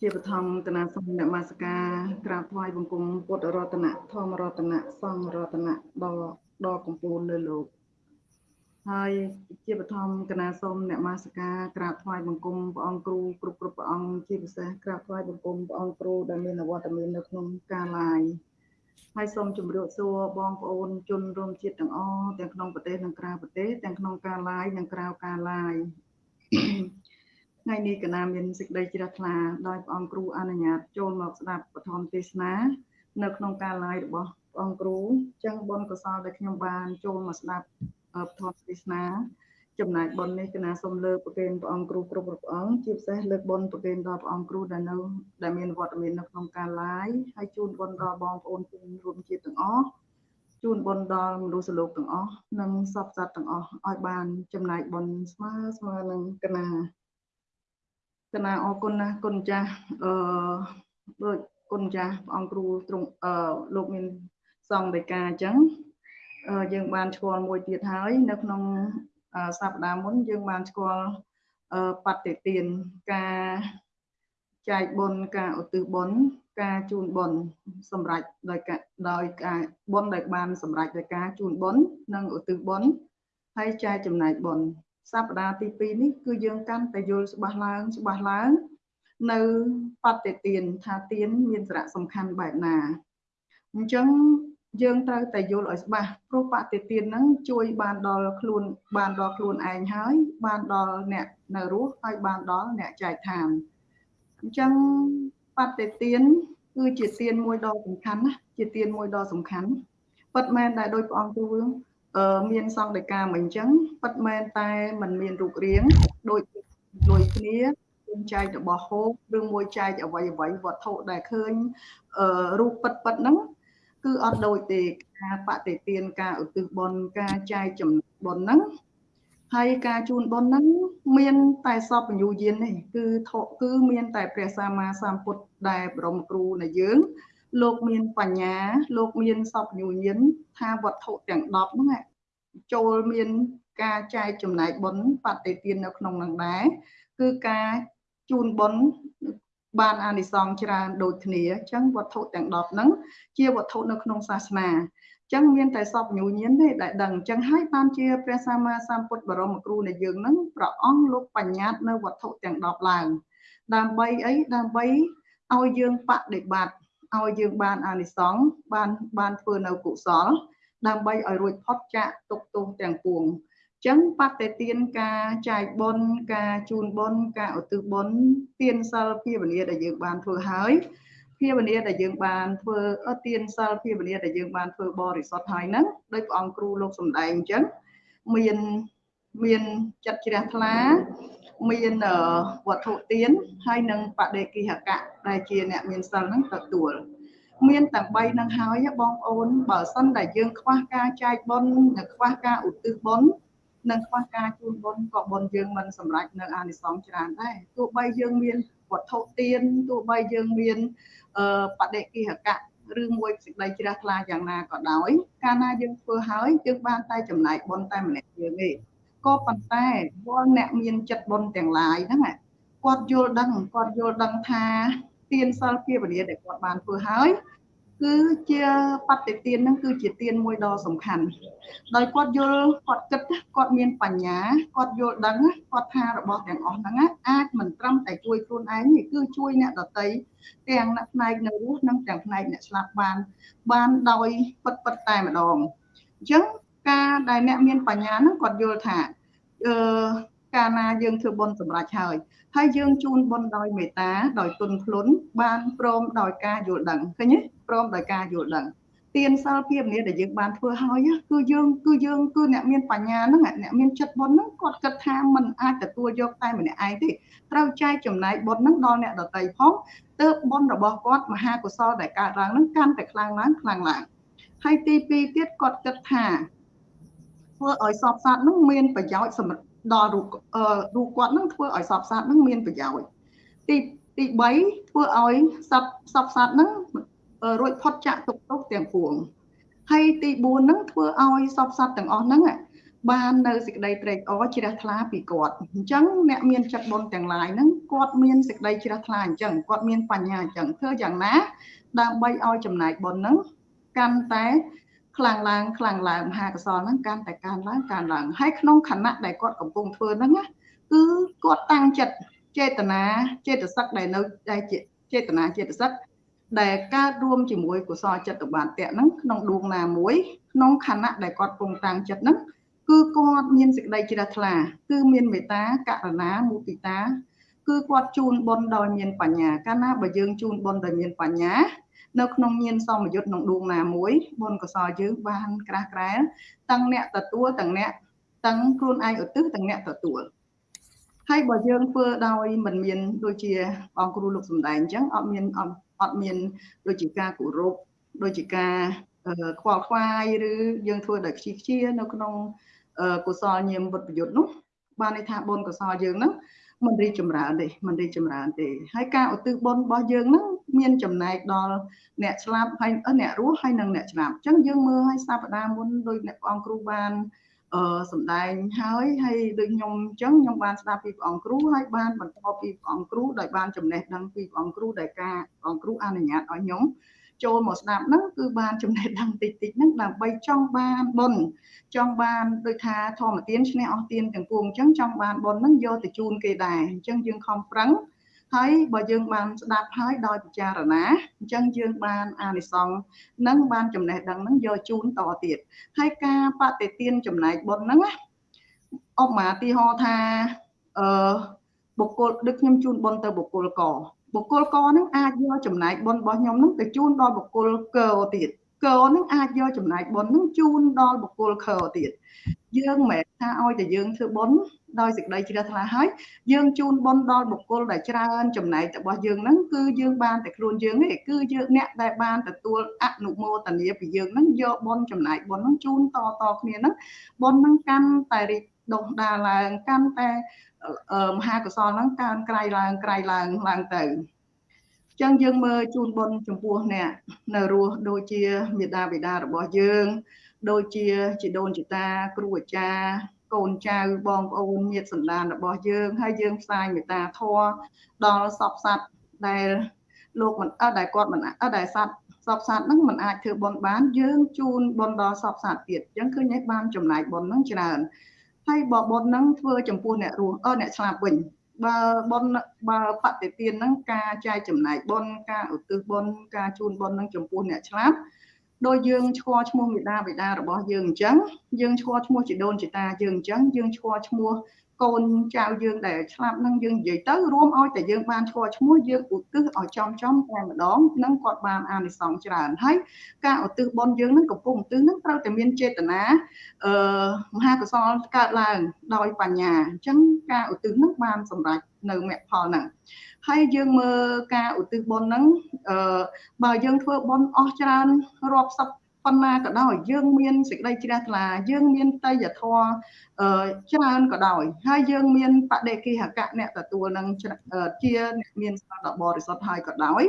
ជាបឋមកណាសូមនមស្ការក្រាបថ្វាយបង្គំពុទ្ធរតនៈធម្មរតនៈសង្ឃរតនៈដល់ដល់កំពូលលើលោកហើយជាបឋមកណាសូមនមស្ការក្រាបថ្វាយបង្គំព្រះអង្គគ្រូគ្រប់គ្រប់ព្រះអង្គជាពិសេសក្រាបថ្វាយបង្គំព្រះអង្គគ្រូដែលមានអវត្តមាននៅក្នុងការឡាយ ហើយសូមជម្រាបសួរបងប្អូនជនរួមជាតិទាំងអស់ទាំងក្នុងប្រទេសនិងក្រៅប្រទេសទាំងក្នុងការ live និងក្រៅការ live ថ្ងៃនេះកណាមានសេចក្តីជ្រះថ្លាដោយព្រះអង្គគ្រូអនុញ្ញាតចូលមកស្ដាប់ពធមទេសនា នៅក្នុងការ live របស់ព្រះអង្គគ្រូចឹងបុណ្យកុសលដែលខ្ញុំបានចូលមកស្ដាប់ពធមទេសនា ចំណែកបុណ្យនេះគណៈសូមលើកប្រគេនព្រះអង្គគ្រូគ្រប់ព្រះអង្គជាពិសេសលើកបុណ្យប្រគេនដល់ព្រះអង្គគ្រូដែលនៅដែលមានវត្តមាននៅក្នុងការ live ហើយជូនបុណ្យដល់បងប្អូនជនរួមជាតិទាំងអស់ជូនបុណ្យដល់មនុស្សលោកទាំងអស់និងសពសត្វទាំងអស់ឲ្យបានចំណែកបុណ្យស្មើស្មើនឹងគណៈគណៈអរគុណណាស់គុណចាស់អឺដូចគុណចាស់ព្រះអង្គគ្រូទ្រង់អឺលោកមានសង្ឃដីកាអញ្ចឹងយើងបានឈ្មោះមួយទៀតហើយនៅក្នុង សប្តាហ៍មុនយើងបានស្គាល់បតិទានការចែកបុណ្យការឧទ្ទិសបុណ្យការជូនបុណ្យសម្រាប់ដោយដោយការបុណ្យដែលបានសម្រាប់ដោយការជូនបុណ្យនិងឧទ្ទិសបុណ្យហើយចែកចំណែកបុណ្យសប្តាហ៍ទី2នេះគឺយើងកាន់តែយល់ច្បាស់ឡើងច្បាស់ឡើងនៅបតិទានថាទានមានសារៈសំខាន់បែបណាអញ្ចឹង យើងត្រូវតែយល់ឲ្យច្បាស់ព្រោះបតិទានហ្នឹងជួយបានដល់ខ្លួនបានដល់ខ្លួនឯងហើយ បានដល់អ្នកនៅរស់ហើយបានដល់អ្នកចែកឋានអញ្ចឹងបតិទានគឺជាទានមួយដ៏សំខាន់ណាជាទានមួយដ៏សំខាន់ពិតមែនដែលដោយព្រះអង្គគ្រូអឺមានសង្ឃដីកាមកអញ្ចឹងពិតមែនតែมันមានរូបរាងដូចដូចគ្នាយើងចែករបស់ហូបឬមួយចែកអ្វីអ្វីវត្ថុដែលឃើញអឺរូបពិតពិតហ្នឹង គឺអត់ដូចទេការបដិទានការឧទ្ទិសបុណ្យការចែកចំណុចបុណ្យហ្នឹងហើយការជូនបុណ្យហ្នឹងមានតែសពបញ្ញូយាននេះគឺធគឺមានតែព្រះសម្មាសម្ពុទ្ធដែលបរមគ្រូនៃយើង លោកមានបញ្ញា លោកមានសពបញ្ញូយានថាវត្ថុទាំង10ហ្នឹងចូលមានការចែកចំណែកបុណ្យបតិទាននៅក្នុងនឹងដែរគឺការជូនបុណ្យ បានអានិសង្សច្រើនដូចគ្នាអញ្ចឹងវត្ថុទាំង10ហ្នឹងជាវត្ថុនៅក្នុងសាសនាចឹងមានតែសពញូញៀនទេដែលដឹងចឹងហើយបានជាព្រះសម្មាសម្ពុទ្ធបរមគ្រូនៃយើងនឹងព្រះអង្គលោកបញ្ញត្តិនៅវត្ថុទាំង10ឡើងដើម្បីអីដើម្បីឲ្យយើងបដិបត្តិឲ្យយើងបានអានិសង្សបានបានធ្វើនៅកុសល ដើម្បីឲ្យរួចផុតចាកទុក្ខទោសទាំងពួង ចឹងបតិទានការចែកបុណ្យការជូនបុណ្យការឧទ្ទិសបុណ្យទានសិលភាវនាដែលយើងបានធ្វើហើយភាវនាដែលយើងបានធ្វើអត់ទានសិលភាវនាដែលយើងបានធ្វើបរិសុទ្ធហើយហ្នឹងដោយព្រះអង្គគ្រូលោកសំដែងអញ្ចឹងមានមានចិត្តជ្រះថ្លាមានវត្ថុទានហើយនឹងបដិគិហកៈដែលជាអ្នកមានសិលហ្នឹងទទួលមានទាំង3នឹងហើយបងប្អូនបើសិនតែយើងខ្វះការចែកបុណ្យនិងខ្វះការឧទ្ទិសបុណ្យ និងខ្វះការជូនបុណ្យក៏បុណ្យយើងមិនសម្រេចនៅអានិសង្សច្រើនដែរទោះបីយើងមានវត្ថុទានទោះបីយើងមានបដិគិហកៈឬមួយសេចក្តីជ្រះថ្លាយ៉ាងណាក៏ដោយ កាលណាយើងធ្វើហើយយើងបានតែចំណែកបុណ្យតែម្នាក់យើងទេក៏ប៉ុន្តែវល់អ្នកមានចិត្តបុណ្យទាំងឡាយហ្នឹងគាត់យល់ដឹងគាត់យល់ដឹងថាទានសិលភាវនាដែលគាត់បានធ្វើហើយ គឺជាបតិទានហ្នឹងគឺជាទានមួយដ៏សំខាន់ដោយគាត់យល់គាត់គិតគាត់មានបញ្ញាគាត់យល់ដឹងគាត់ថារបស់ទាំងអស់ហ្នឹងអាចមិនត្រឹមតែជួយខ្លួនឯងទេគឺជួយអ្នកដទៃទាំងអ្នកផ្នែកនៅរស់និងទាំងផ្នែកអ្នកស្លាប់បាន បានដោយពិតពិតតែម្ដងអញ្ចឹងការដែលអ្នកមានបញ្ញាហ្នឹងគាត់យល់ថាអឺ កាលណាយើងធ្វើបុណ្យសម្រាប់ហើយហើយយើងជូនបុណ្យដោយមេត្តាដោយទុនភ្លុនបានព្រមដោយការយល់ដឹងឃើញទេព្រមដោយការយល់ដឹងទានសិលភាពនេះដែលយើងបានធ្វើហើយគឺយើងគឺយើងគឺអ្នកមានបញ្ញាហ្នឹងអ្នកមានចិត្តបុណ្យហ្នឹងគាត់គិតថាมันអាចទទួលយកតែម្នាក់ឯងទេត្រូវចែកចំណែកបុណ្យហ្នឹងដល់អ្នកដទៃផងទើបបុណ្យរបស់គាត់មហាកុសលដែលកើតឡើងហ្នឹងកាន់តែខ្លាំងឡើងខ្លាំងឡើងហើយទី2ទៀតគាត់គិតថាធ្វើឲ្យសពសត្វហ្នឹងមានប្រយោជន៍សម្រាប់ ដល់រូបរូបគាត់នឹងធ្វើឲ្យសពសត្វនឹងមានប្រយោជន៍ទីទី3ធ្វើឲ្យសពសពសត្វនឹងរួចផុតចាកទុក្ខទោសទាំងពួងហើយទី4នឹងធ្វើឲ្យសពសត្វទាំងអស់ហ្នឹងបាននៅសេចក្តីត្រេកអរជ្រះថ្លាពីគាត់អញ្ចឹងអ្នកមានចិត្តបុណ្យទាំងឡាយហ្នឹងគាត់មានសេចក្តីជ្រះថ្លាអញ្ចឹងគាត់មានបញ្ញាអញ្ចឹងធ្វើយ៉ាងណា ដើម្បីឲ្យចំណែកបុណ្យហ្នឹងកាន់តែ ខ្លាំងឡើងខ្លាំងឡើងមហាកុសលហ្នឹងកាន់តែកើនឡើងកើនឡើងហើយក្នុងខណៈដែលគាត់កំពុងធ្វើហ្នឹងណាគឺគាត់តាំងចិត្តចេតនាចេតសិកដែលនៅដែលចេតនាចេតសិកដែលកើតរួមជាមួយកុសលចិត្តបានតៈហ្នឹងក្នុងដួងណាមួយក្នុងខណៈដែលគាត់ពងតាំងចិត្តហ្នឹងគឺគាត់មានសេចក្តីជ្រះថ្លា គឺមានមេត្តាករុណាមុទិតា គឺគាត់ជូនបុណ្យដោយមានបញ្ញាកាលណាបើយើងជូនបុណ្យដោយមានបញ្ញា នៅក្នុងញាណសមយុទ្ធក្នុងដួងណាមួយបុណ្យកុសលយើងបានក្រាស់ក្រែលទាំងអ្នកទទួលទាំងអ្នកទាំងខ្លួនឯងឧទ្ទិសទាំងអ្នកទទួលហើយបើយើងធ្វើដោយមិនមានដូចជាបងគ្រូលោកសំដែងអញ្ចឹងអត់មានអត់មានដូចជាការគោរពដូចជាការខ្វល់ខ្វាយឬយើងធ្វើដោយខ្ជិះខ្ជានៅក្នុងកុសលញាមវុទ្ធប្រយុទ្ធនោះបានន័យថាបុណ្យកុសលយើងហ្នឹង មិនរីចម្រើនទេមិនរីចម្រើនទេហើយការឧទ្ទិសបុណ្យរបស់យើងហ្នឹងមានចំណែកដល់អ្នកស្លាប់ហើយអ្នករស់ហើយនិងអ្នកស្លាប់អញ្ចឹងយើងមើលឲ្យសប្តាហ៍មុនដោយអ្នកព្រះអង្គគ្រូបានអឺសំដែងហើយហើយដូចខ្ញុំអញ្ចឹងខ្ញុំបានស្ដាប់ពីព្រះអង្គគ្រូហើយបានបន្តពីព្រះអង្គគ្រូដោយបានចំណេះដឹងពីព្រះអង្គគ្រូដែលការព្រះអង្គគ្រូអនុញ្ញាតឲ្យខ្ញុំ ចូលមកស្ដាប់ហ្នឹងគឺបានចំណេះដឹងតិចតិចហ្នឹងដើម្បីចង់បានបុណ្យចង់បានដូចថាធម្មទានឈ្នះអស់ទានទាំងពួងអញ្ចឹងចង់បានបុណ្យហ្នឹងយកទៅជូនគេដែរអញ្ចឹងយើងខំប្រឹងហើយបើយើងបានស្ដាប់ហើយដោយពិចារណាអញ្ចឹងយើងបានអានិសង្សនឹងបានចំណេះដឹងនឹងយកជូនតទៀតហើយការបฏิទានចំណែកបុណ្យហ្នឹងណាអបមាទីហោថាអឺបុគ្គលដូចខ្ញុំជូនបុណ្យទៅបុគ្គលក បុគ្គលកហ្នឹងអាចយកចំណែកបុណ្យរបស់ខ្ញុំហ្នឹងទៅជូនដល់បុគ្គលកទៀតកហ្នឹងអាចយកចំណែកបុណ្យហ្នឹងជូនដល់បុគ្គលខទៀតយើងមិនមែនថាឲ្យតែយើងធ្វើបុណ្យដោយសេចក្តីជ្រះថ្លាហើយយើងជូនបុណ្យដល់បុគ្គលដែលច្រើនចំណែករបស់យើងហ្នឹងគឺយើងបានតែខ្លួនយើងទេគឺយើងអ្នកដែលបានទទួលអនុមោទនាពីយើងហ្នឹងយកបុណ្យចំណែកបុណ្យហ្នឹងជូនតតគ្នាហ្នឹងបុណ្យហ្នឹងកាន់តែរីកដុសដាលឡើងកាន់តែ មហាកុសលហ្នឹងកើនក្រៃឡើងក្រៃឡើងឡើងទៅអញ្ចឹងយើងមើលជូនបុណ្យចំពោះអ្នកនៅរស់ដូចជាមេដាបិតារបស់យើង ដូចជាជីដូនជីតាគ្រូអាចារ្យកូនចៅបងប្អូនញាតិសន្តានរបស់យើង ហើយយើងផ្សាយមេត្តាធម៌ដល់សពសត្វដែលលោកមិនអត់ដែលគាត់មិនអត់ដែលសត្វសពសត្វហ្នឹងមិនអាចធ្វើបន់បាន យើងជូនបន់ដល់សពសត្វទៀតអញ្ចឹងឃើញឯងបានចំណាយបន់ហ្នឹងច្រើន ហើយបើបន់ហ្នឹងធ្វើចំពោះអ្នករស់អឺអ្នកស្លាប់វិញបើបនបើបតិទានហ្នឹងការចែកចំណាយបនការឧទ្ទិសបនការជូនបនហ្នឹងចំពោះអ្នកឆ្លាប់ដោយយើងឈ្មោះឈ្មោះមេដាបេដារបស់យើងអញ្ចឹងយើងឈ្មោះឈ្មោះជីដូនជីតាយើងអញ្ចឹងយើងឈ្មោះឈ្មោះ កូនចៅយើងដែលឆ្លាប់នឹងយើងនិយាយទៅរួមឲ្យតែយើងបានឈ្មោះឈ្មោះយើងឧទ្ទិសឲ្យចំចំតែម្ដងនឹងគាត់បានអានិសង្សច្រើនហើយការឧទ្ទិសបុណ្យយើងនឹងកំពុងឧទ្ទិសនឹងត្រូវតែមានចេតនាអឺមហាកុសលកើតឡើងដោយបញ្ញាអញ្ចឹងការឧទ្ទិសនឹងបានសម្រេចនៅមគ្គផលហ្នឹងហើយយើងមើលការឧទ្ទិសបុណ្យហ្នឹងអឺបើយើងធ្វើបុណ្យអស់ច្រើនរាប់សិប ប៉ុណ្ណាក៏ដោយយើងមានសេចក្តីជ្រះថ្លាយើងមានតយធម៌ច្រើនក៏ដោយហើយយើងមានបដិគិហកៈអ្នកទទួលនឹងជាអ្នកមានស្មារតីបរិសុទ្ធហើយក៏ដោយ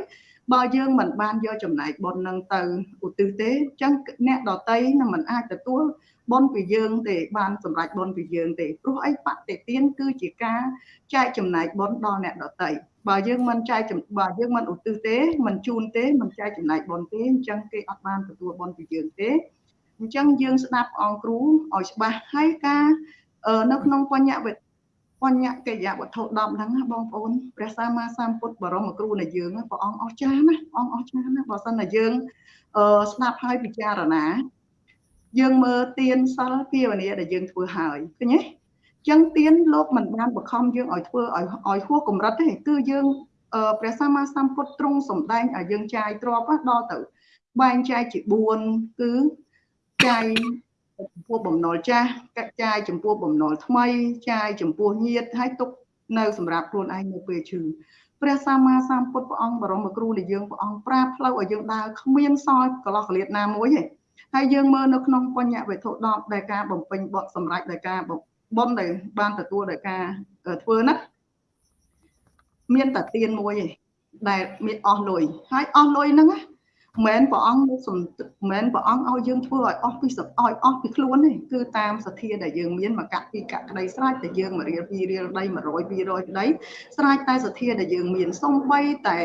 បើយើងមិនបានយកចំណែកបុណ្យនឹងទៅឧទ្ទិសទេអញ្ចឹងអ្នកដតីនឹងមិនអាចទទួលបុណ្យពីយើងទេបានសម្រេចបុណ្យពីយើងទេព្រោះអីបតិទានគឺជាការចែកចំណែកបុណ្យដល់អ្នកដតី បើយើងមិនចែកបើយើងមិនឧទ្ទិសទេមិនជូនទេមិនចែកចំណែកបុណ្យទេអញ្ចឹងគេអត់បានទទួលបុណ្យពីយើងទេអញ្ចឹងយើងស្ដាប់អង្គគ្រូឲ្យច្បាស់ហើយការនៅក្នុងបញ្ញវត្តិបញ្ញកិយវត្ថុ10ហ្នឹងបងប្អូនព្រះសម្មាសម្ពុទ្ធបរមគ្រូនៃយើងព្រះអង្គអស្ចារ្យណាអង្គអស្ចារ្យណាបើសិនតែយើងស្ដាប់ហើយពិចារណា យើងមើលទៀនសិលភាវនាដែលយើងធ្វើហើយឃើញទេ ចឹងទៀនលោកមិនបានបខំយើងឲ្យធ្វើឲ្យឲ្យហួសកម្រិតទេគឺយើងព្រះសម្មាសម្ពុទ្ធទ្រង់សម្ដែងឲ្យយើងចាយទ្របដល់ទៅបែងចែកជា4គឺចាយចំពោះបំណុលចាស់កាត់ចាយចំពោះបំណុលថ្មីចាយចំពោះញាតហើយទុកនៅសម្រាប់ខ្លួនឯងនៅពេលឈឺព្រះសម្មាសម្ពុទ្ធព្រះអង្គបរមគ្រូដែលយើងព្រះអង្គប្រាប់ផ្លូវឲ្យយើងដើរគ្មានសល់កន្លោះកលៀតណាមួយទេហើយយើងមើលនៅក្នុងបញ្ញវត្ថុ10ដែលការបំពេញបទសម្រាប់ដោយការ បំដែលបានទទួលដោយការធ្វើណាមានតែទៀនមួយឯងដែលមានអស់លុយហើយអស់លុយហ្នឹងណាមិនព្រះអង្គសំមិនព្រះអង្គឲ្យយើងធ្វើឲ្យអស់ពីសឲ្យអស់ពីខ្លួនទេគឺតាមសទ្ធាដែលយើងមានមកកាក់ពីកាក់ក្តីស្រេចតែយើងមករៀលពីរៀលដី100 200ក្តីស្រេចតែសទ្ធាដែលយើងមានសំបីតែ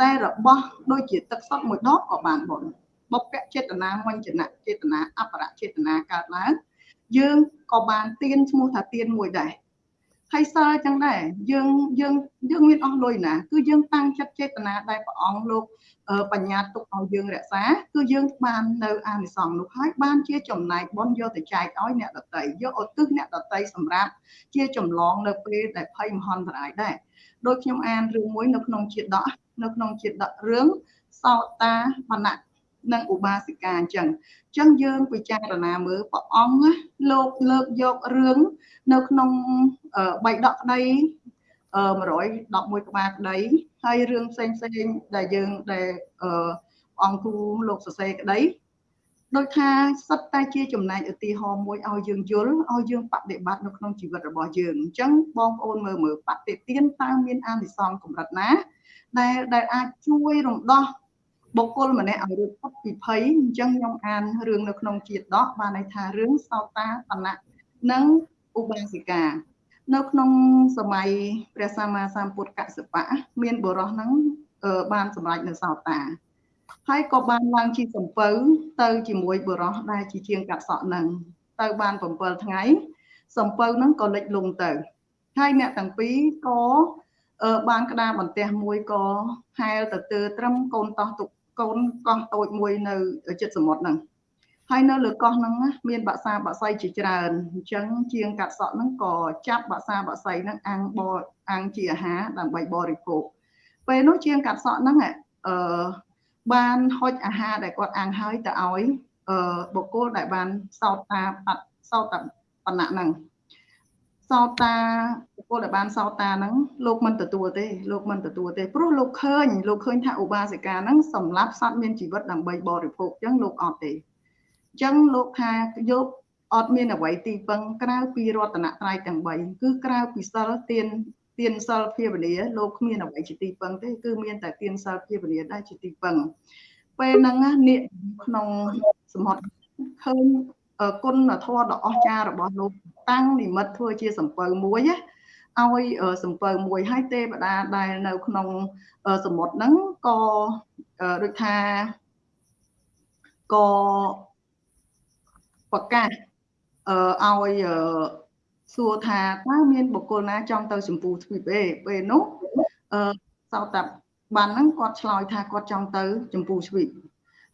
តែរបស់ដូចជាទឹកសុទ្ធមួយដបក៏បានបុណ្យបុព្វចេតនាមញ្ញនៈចេតនាអបរចេតនាកើតឡើង យើងក៏បានទៀនឈ្មោះថាទៀនមួយដែរហើយសិលចឹងដែរយើងយើងយើងមានអស់លុយណា គឺយើងតាំងចិត្តចេតនាដែលព្រះអង្គលោកបញ្ញាទុកឲ្យយើងរក្សា គឺយើងបាននៅអានិសង្សនោះហើយបានជាចំណែកបុណ្យយកទៅចែកឲ្យអ្នកដតីយកឧទ្ទិសអ្នកដតីសម្រាប់ជាចម្លងនៅពេលដែលភ័យមហន្តរាយដែរដោយខ្ញុំអានរឿងមួយនៅក្នុងជាដកនៅក្នុងជាដករឿងសោតាបណៈ និងឧបាសិកាអញ្ចឹងអញ្ចឹងយើងពិចារណាមើលព្រះអង្គលោកលើកយករឿងនៅក្នុងបៃដកក្តី111ក្បាលក្តីហើយរឿងផ្សេងផ្សេងដែលយើងដែលអង្គគ្រូលោកសរសេរក្តីដោយថាសិតតែជាចំណែកឧទាហរណ៍មួយឲ្យយើងយល់ឲ្យយើងបដិបត្តិនៅក្នុងជីវិតរបស់យើងអញ្ចឹងបងប្អូនមើលមើលបដិទានតើមានអានិសង្សកម្រិតណាដែលដែលអាចជួយរំដោះ បុគ្គលម្នាក់ឲ្យរួចផុតពីភ័យអញ្ចឹងខ្ញុំអានរឿងនៅក្នុងជាតិដកបានន័យថារឿងសោតាបណៈនិងឧបាសិកានៅក្នុងសម័យព្រះសម្មាសម្ពុទ្ធកសិបៈមានបុរសហ្នឹងបានសម្រេចនៅសោតាហើយក៏បានឡើងជាសំពៅទៅជាមួយបុរសដែលជាជាងកាត់សក់ហ្នឹងទៅបាន7ថ្ងៃសំពៅហ្នឹងក៏លិចលង់ទៅហើយអ្នកទាំងពីរក៏បានក្តារបន្ទះមួយក៏ហែលទៅទើត្រឹមកូនតោះទុក កូនកោះតូចមួយនៅចិត្តសមុទ្រហ្នឹងហើយនៅលើកោះហ្នឹងមានបាក់សាបាក់សៃជាច្រើនអញ្ចឹងជាងកាត់សក់ហ្នឹងក៏ចាប់បាក់សាបាក់សៃហ្នឹងអាំងបអាំងជាអាហារដើម្បីបរិភោគពេលនោះជាងកាត់សក់ហ្នឹងអឺបានហុចអាហារដែលគាត់អាំងហើយទៅឲ្យអឺបុគ្គលដែលបានសោតតាបាត់សោតតាបណ្ណៈហ្នឹង សោតាបុគ្គលដែលបានសោតាហ្នឹងលោកមិនទទួលទេលោកមិនទទួលទេព្រោះលោកឃើញលោកឃើញថាឧបាសិកាហ្នឹងសម្រាប់សត្វមានជីវិតដើម្បីបរិភោគអញ្ចឹងលោកអត់ទេអញ្ចឹងលោកថាយកអត់មានអ្វីទីពឹងក្រៅពីរតនត្រ័យទាំង3គឺក្រៅពីសិលទានទានសិលភាវនាលោកគ្មានអ្វីជាទីពឹងទេគឺមានតែទានសិលភាវនាដែលជាទីពឹងពេលហ្នឹងនាគក្នុងសមត្ថឃើញ គុណធម៌ដ៏អស្ចារ្យរបស់លោកតាំងនិមិត្តធ្វើជាសំពៅមួយណាឲ្យសំពៅមួយឲ្យទេវតាដែលនៅក្នុងសមុទ្រហ្នឹងក៏ដូចថាក៏ប្រកាសអឺឲ្យសួរថាតើមានបុគ្គលណាចង់ទៅចម្ពោះទ្វីបទេពេលនោះអឺសោតបានហ្នឹងគាត់ឆ្លើយថាគាត់ចង់ទៅចម្ពោះទ្វីប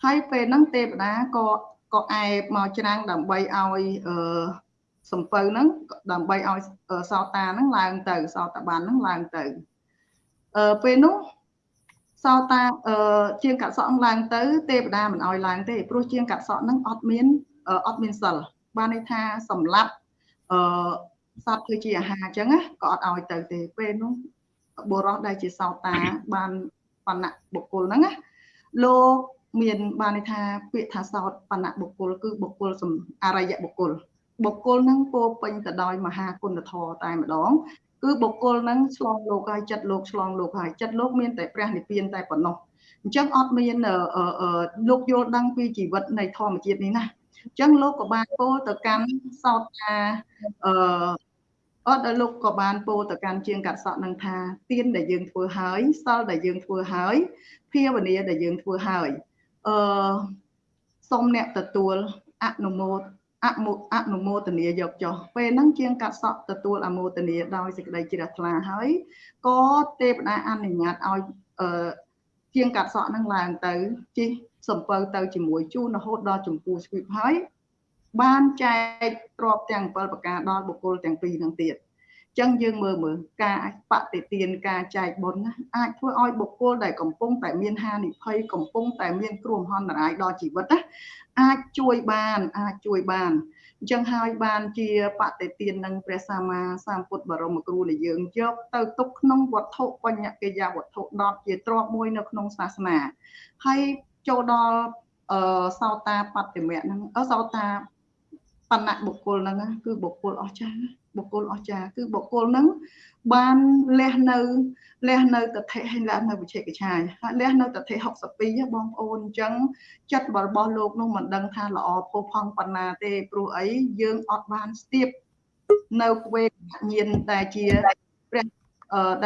ហើយពេលហ្នឹងទេវតាក៏ ក៏អែបមកច្រាំងដើម្បីឲ្យអឺសំពៅហ្នឹងដើម្បីឲ្យសោតាហ្នឹងឡើងទៅសោតបានហ្នឹងឡើងទៅអឺពេលនោះសោតាអឺជាងកាត់សក់ឡើងទៅ ទេវតាមិនឲ្យឡើងទេព្រោះជាងកាត់សក់ហ្នឹងអត់មានអត់មានសិលបានន័យថាសម្លាប់អឺសត្វធ្វើជាអាហារអញ្ចឹងណាក៏អត់ឲ្យទៅទេពេលនោះបុរសដែលជាសោតាបានបណ្ណៈបុគ្គលហ្នឹងណាលោក មានបានន័យថាពាក្យថាសោតបណ្ណៈបុគ្គលគឺបុគ្គលអរិយបុគ្គលបុគ្គលហ្នឹងពោពេញទៅដោយមហាគុណធម៌តែម្ដងគឺបុគ្គលហ្នឹងឆ្លងលោកហើយចិត្តលោកឆ្លងលោកហើយចិត្តលោកមានតែព្រះនិព្វានតែប៉ុណ្ណោះអញ្ចឹងអត់មានលោកយល់ដឹងពីជីវិតនៃធម្មជាតិនេះណាអញ្ចឹងលោកក៏បានពោលទៅកាន់សោតថាអឺអត់ដល់លោកក៏បានពោលទៅកាន់ជាងកាត់សក់នឹងថាទៀនដែលយើងធ្វើហើយសិលដែលយើងធ្វើហើយភាវនាដែលយើងធ្វើហើយ អឺសូមអ្នកទទួលអនុមោទអមុអនុមោទនាយកចុះពេលហ្នឹងជាងកាត់សក់ទទួលអមោទនាដោយសេចក្តីជ្រះថ្លាហើយក៏ទេវតាអនុញ្ញាតឲ្យអឺជាងកាត់សក់ហ្នឹងឡើងទៅជិះសំពៅទៅជាមួយជូនរហូតដល់ចម្ពោះស្វីបហើយបានចែកទ្របទាំង7ប្រការដល់បុគ្គលទាំងពីរនឹងទៀត ចឹងយើងមើលមើលការបតិទានការចែកបុណ្យណាអាចធ្វើឲ្យបុគ្គលដែលកំពុងតែមានហានិភ័យកំពុងតែមានគ្រោះមហន្តរាយដល់ជីវិតណាអាចជួយបានអាចជួយបានអញ្ចឹងហើយបានជាបតិទាននឹងព្រះសម្មាសម្ពុទ្ធបរមគ្រូនៃយើងយកទៅទុកក្នុងវត្ថុបញ្ញកិយាវត្ថុ10ជាទ្រពមួយនៅក្នុងសាសនាហើយចូលដល់អឺសោតាបតិមៈហ្នឹងអឺសោតាបណ្ណៈបុគ្គលហ្នឹងគឺបុគ្គលអស្ចារ្យ បុគ្គលអស្ចារ្យគឺបុគ្គលហ្នឹងបានលះនៅលះនៅតថេហើយលះនៅវិជេកឆាយហើយលះនៅតថេ62បងប្អូនអញ្ចឹងចិត្តរបស់លោកនោះមិនដឹងថាល្អផុសផង់ប៉ុណ្ណាទេព្រោះអីយើងអត់បានស្ទាបនៅវេកញាណតែជាព្រះ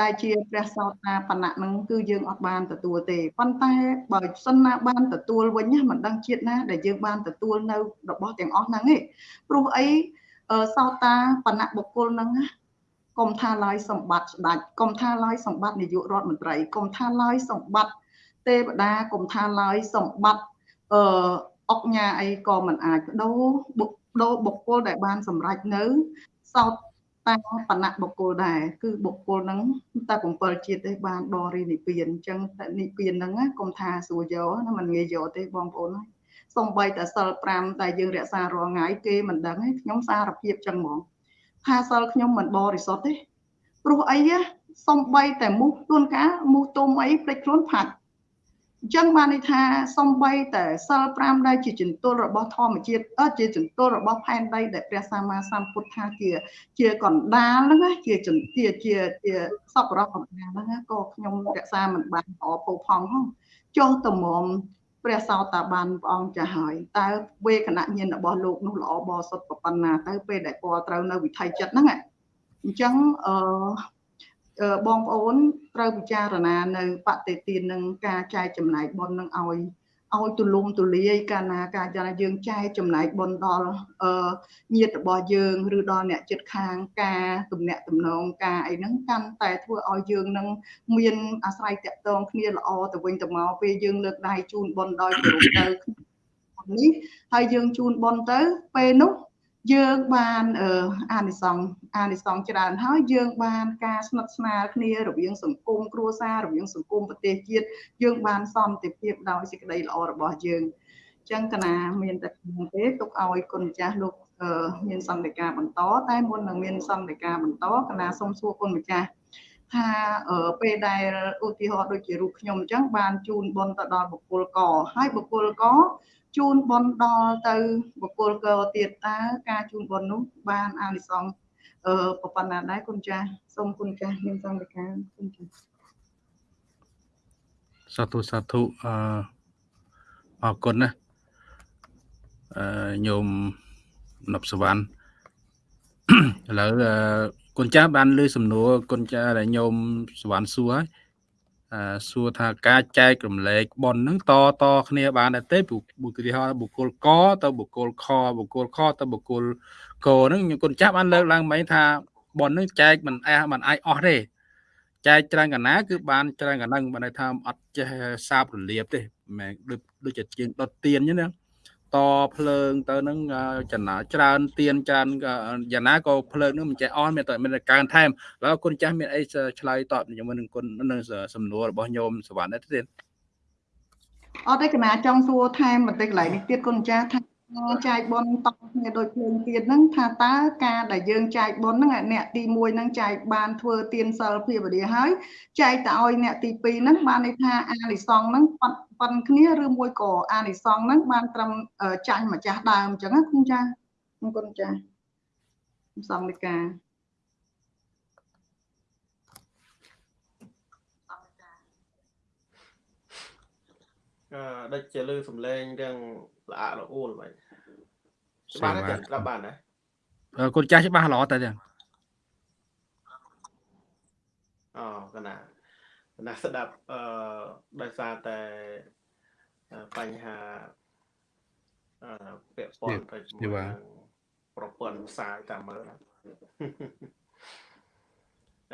ដែលជាព្រះសោតាបណ្ណៈនឹងគឺយើងអត់បានទទួលទេប៉ុន្តែបើសិនណាបានទទួលវិញណាមិនដឹងជាតិណាដែលយើងបានទទួលនៅរបស់ទាំងអស់ហ្នឹងឯងព្រោះអី សោតាបណ្ណៈបុគ្គលហ្នឹងណាកុំថាឡើយសម្បត្តិស្ដេចកុំថាឡើយសម្បត្តិនាយករដ្ឋមន្ត្រីកុំថាឡើយសម្បត្តិទេវតាកុំថាឡើយសម្បត្តិអឺអុកញ៉ាអីក៏មិនអាចបដូរបុគ្គលបុគ្គលដែលបានសម្រេចនៅសោតតាមបណ្ណៈបុគ្គលដែរគឺបុគ្គលហ្នឹងតែ7ជាតិទេបានបរិនិព្វានអញ្ចឹងតែនិព្វានហ្នឹងកុំថាសួរយកណាមិនងាយយកទេបងប្អូនហើយ សំបីតែសិល5ដែលយើងរក្សារាល់ថ្ងៃគេមិនដឹងទេខ្ញុំសារភាពចឹងហ្មងថាសិលខ្ញុំមិនបរិសុទ្ធទេព្រោះអីសំបីតែមូសទួនកាមូសទុំអីភ្លេចខ្លួនផាត់អញ្ចឹងបានន័យថាសំបីតែសិល5ដែលជាចន្ទុលរបស់ធម្មជាតិអត់ជាចន្ទុលរបស់ផែនដីដែលព្រះសម្មាសម្ពុទ្ធថាជា ជាកណ្ដាលហ្នឹងជាចន្ទាជាជាសពរកណ្ដាលហ្នឹងក៏ខ្ញុំរក្សាមិនបានល្អពោផង់ផងចុះតមម ព្រះសោតាបានព្រះអង្គចាស់ហើយតើវេគណៈញាណរបស់លោកនោះល្អបរិសុទ្ធប៉ុណ្ណាទៅពេលដែលពលត្រូវនៅវិថីចិត្តហ្នឹងអញ្ចឹងអឺបងប្អូនត្រូវពិចារណានៅបតិទាននឹងការចែកចំណែកបុណ្យនឹងឲ្យ ឲ្យទូលំទូលាយកាលណាការចាយើងចែកចំណែកបុណ្យដល់អឺញាតិរបស់យើងឬដល់អ្នកចិត្តខាងការទំនាក់ទំនងការអីហ្នឹងកាន់តែធ្វើឲ្យយើងនឹងមានអាស្រ័យតាក់ទងគ្នាល្អទៅវិញទៅមកពេលយើងលើកដៃជូនបុណ្យដោយគោរពទៅនេះហើយយើងជូនបុណ្យទៅពេលនោះ យើងបានអានិសង្ឃអានិសង្ឃច្រើនហើយយើងបានការស្និទ្ធស្នាលគ្នារវាងសង្គមគ្រួសាររវាងសង្គមប្រទេសជាតិយើងបានសន្តិភាពដោយសេចក្តីល្អរបស់យើងអញ្ចឹងកណាមានតែក្នុងទេទុកឲ្យគុណម្ចាស់លោកមានសន្តិការបន្តតែមុននឹងមានសន្តិការបន្តកណាសូមសួរគុណម្ចាស់ថាពេលដែលឧទាហរណ៍ដូចជារូបខ្ញុំអញ្ចឹងបានជូនបុណ្យទៅដល់បុគ្គលកហើយបុគ្គលក ជូនបនដល់ទៅបុគ្គលកទៀតតើការជូនបននោះបានអានិសង្សអឺប៉ុណ្ណាដែរគុណចាស់សូមគុណចាស់មានសង្ឃការគុណចាស់សាធុសាធុអឺអរគុណណាអឺញោមនប់សវណ្ណឥឡូវអឺគុណចាស់បានលើសំណួរគុណចាស់ដែលញោមសវណ្ណសួរហើយអឺ សួរថាការចែករំលែកប៉ុនហ្នឹងតតគ្នាបានដែរទេបុគ្គលហៅបុគ្គលកទៅបុគ្គលខបុគ្គលខទៅបុគ្គលកហ្នឹងគុណចាស់បានលើកឡើងមិញថាប៉ុនហ្នឹងចែកមិនអះមិនអាចអស់ទេចែកច្រើនកណាគឺបានច្រើនកហ្នឹងបានន័យថាអត់ចេះសាបរលាបទេមិនមែនដូចដូចជាជាងដុតទៀនអញ្ចឹងណា តភ្លើងទៅនឹងចំណាច្រើនទៀនច្រើនយ៉ាងណាក៏ភ្លើងនឹងមិនចេះអស់មានតែមានកើនថែមឥឡូវគុណចាស់មានអីឆ្លើយតបជាមួយនឹងគុណនឹងសំណួររបស់ញោមសវណ្ណទេទៀតអត់ទេកណាចង់សួរថែមបន្តិចកន្លែងនេះទៀតគុណចាស់ថា ចែកបនតគ្នាដូចភ្លើងទៀតហ្នឹងថាតើការដែលយើងចែកបនហ្នឹងអ្នកទី1ហ្នឹងចែកបានធ្វើទានសិលភាវនាហើយចែកទៅឲ្យអ្នកទី2ហ្នឹងបានន័យថាអានិសង្សហ្នឹងប៉ុនប៉ុនគ្នាឬមួយក៏អានិសង្សហ្នឹងបានត្រឹមចាញ់ម្ចាស់ដើមអញ្ចឹងណាគុណចាស់គុណចាស់សង្ឃនិកា អឺ ដូចជាលឺសំឡេងរឿងល្អល្អអួលបាញ់បានទេស្ដាប់បានណាគុណចាស់ច្បាស់ល្អតែទាំងអូកណាកណាស្ដាប់អឺដោយសារតែបញ្ហាអឺពាក់ព័ន្ធទៅជាមួយនឹងប្រព័ន្ធផ្សាយតាមមើលណា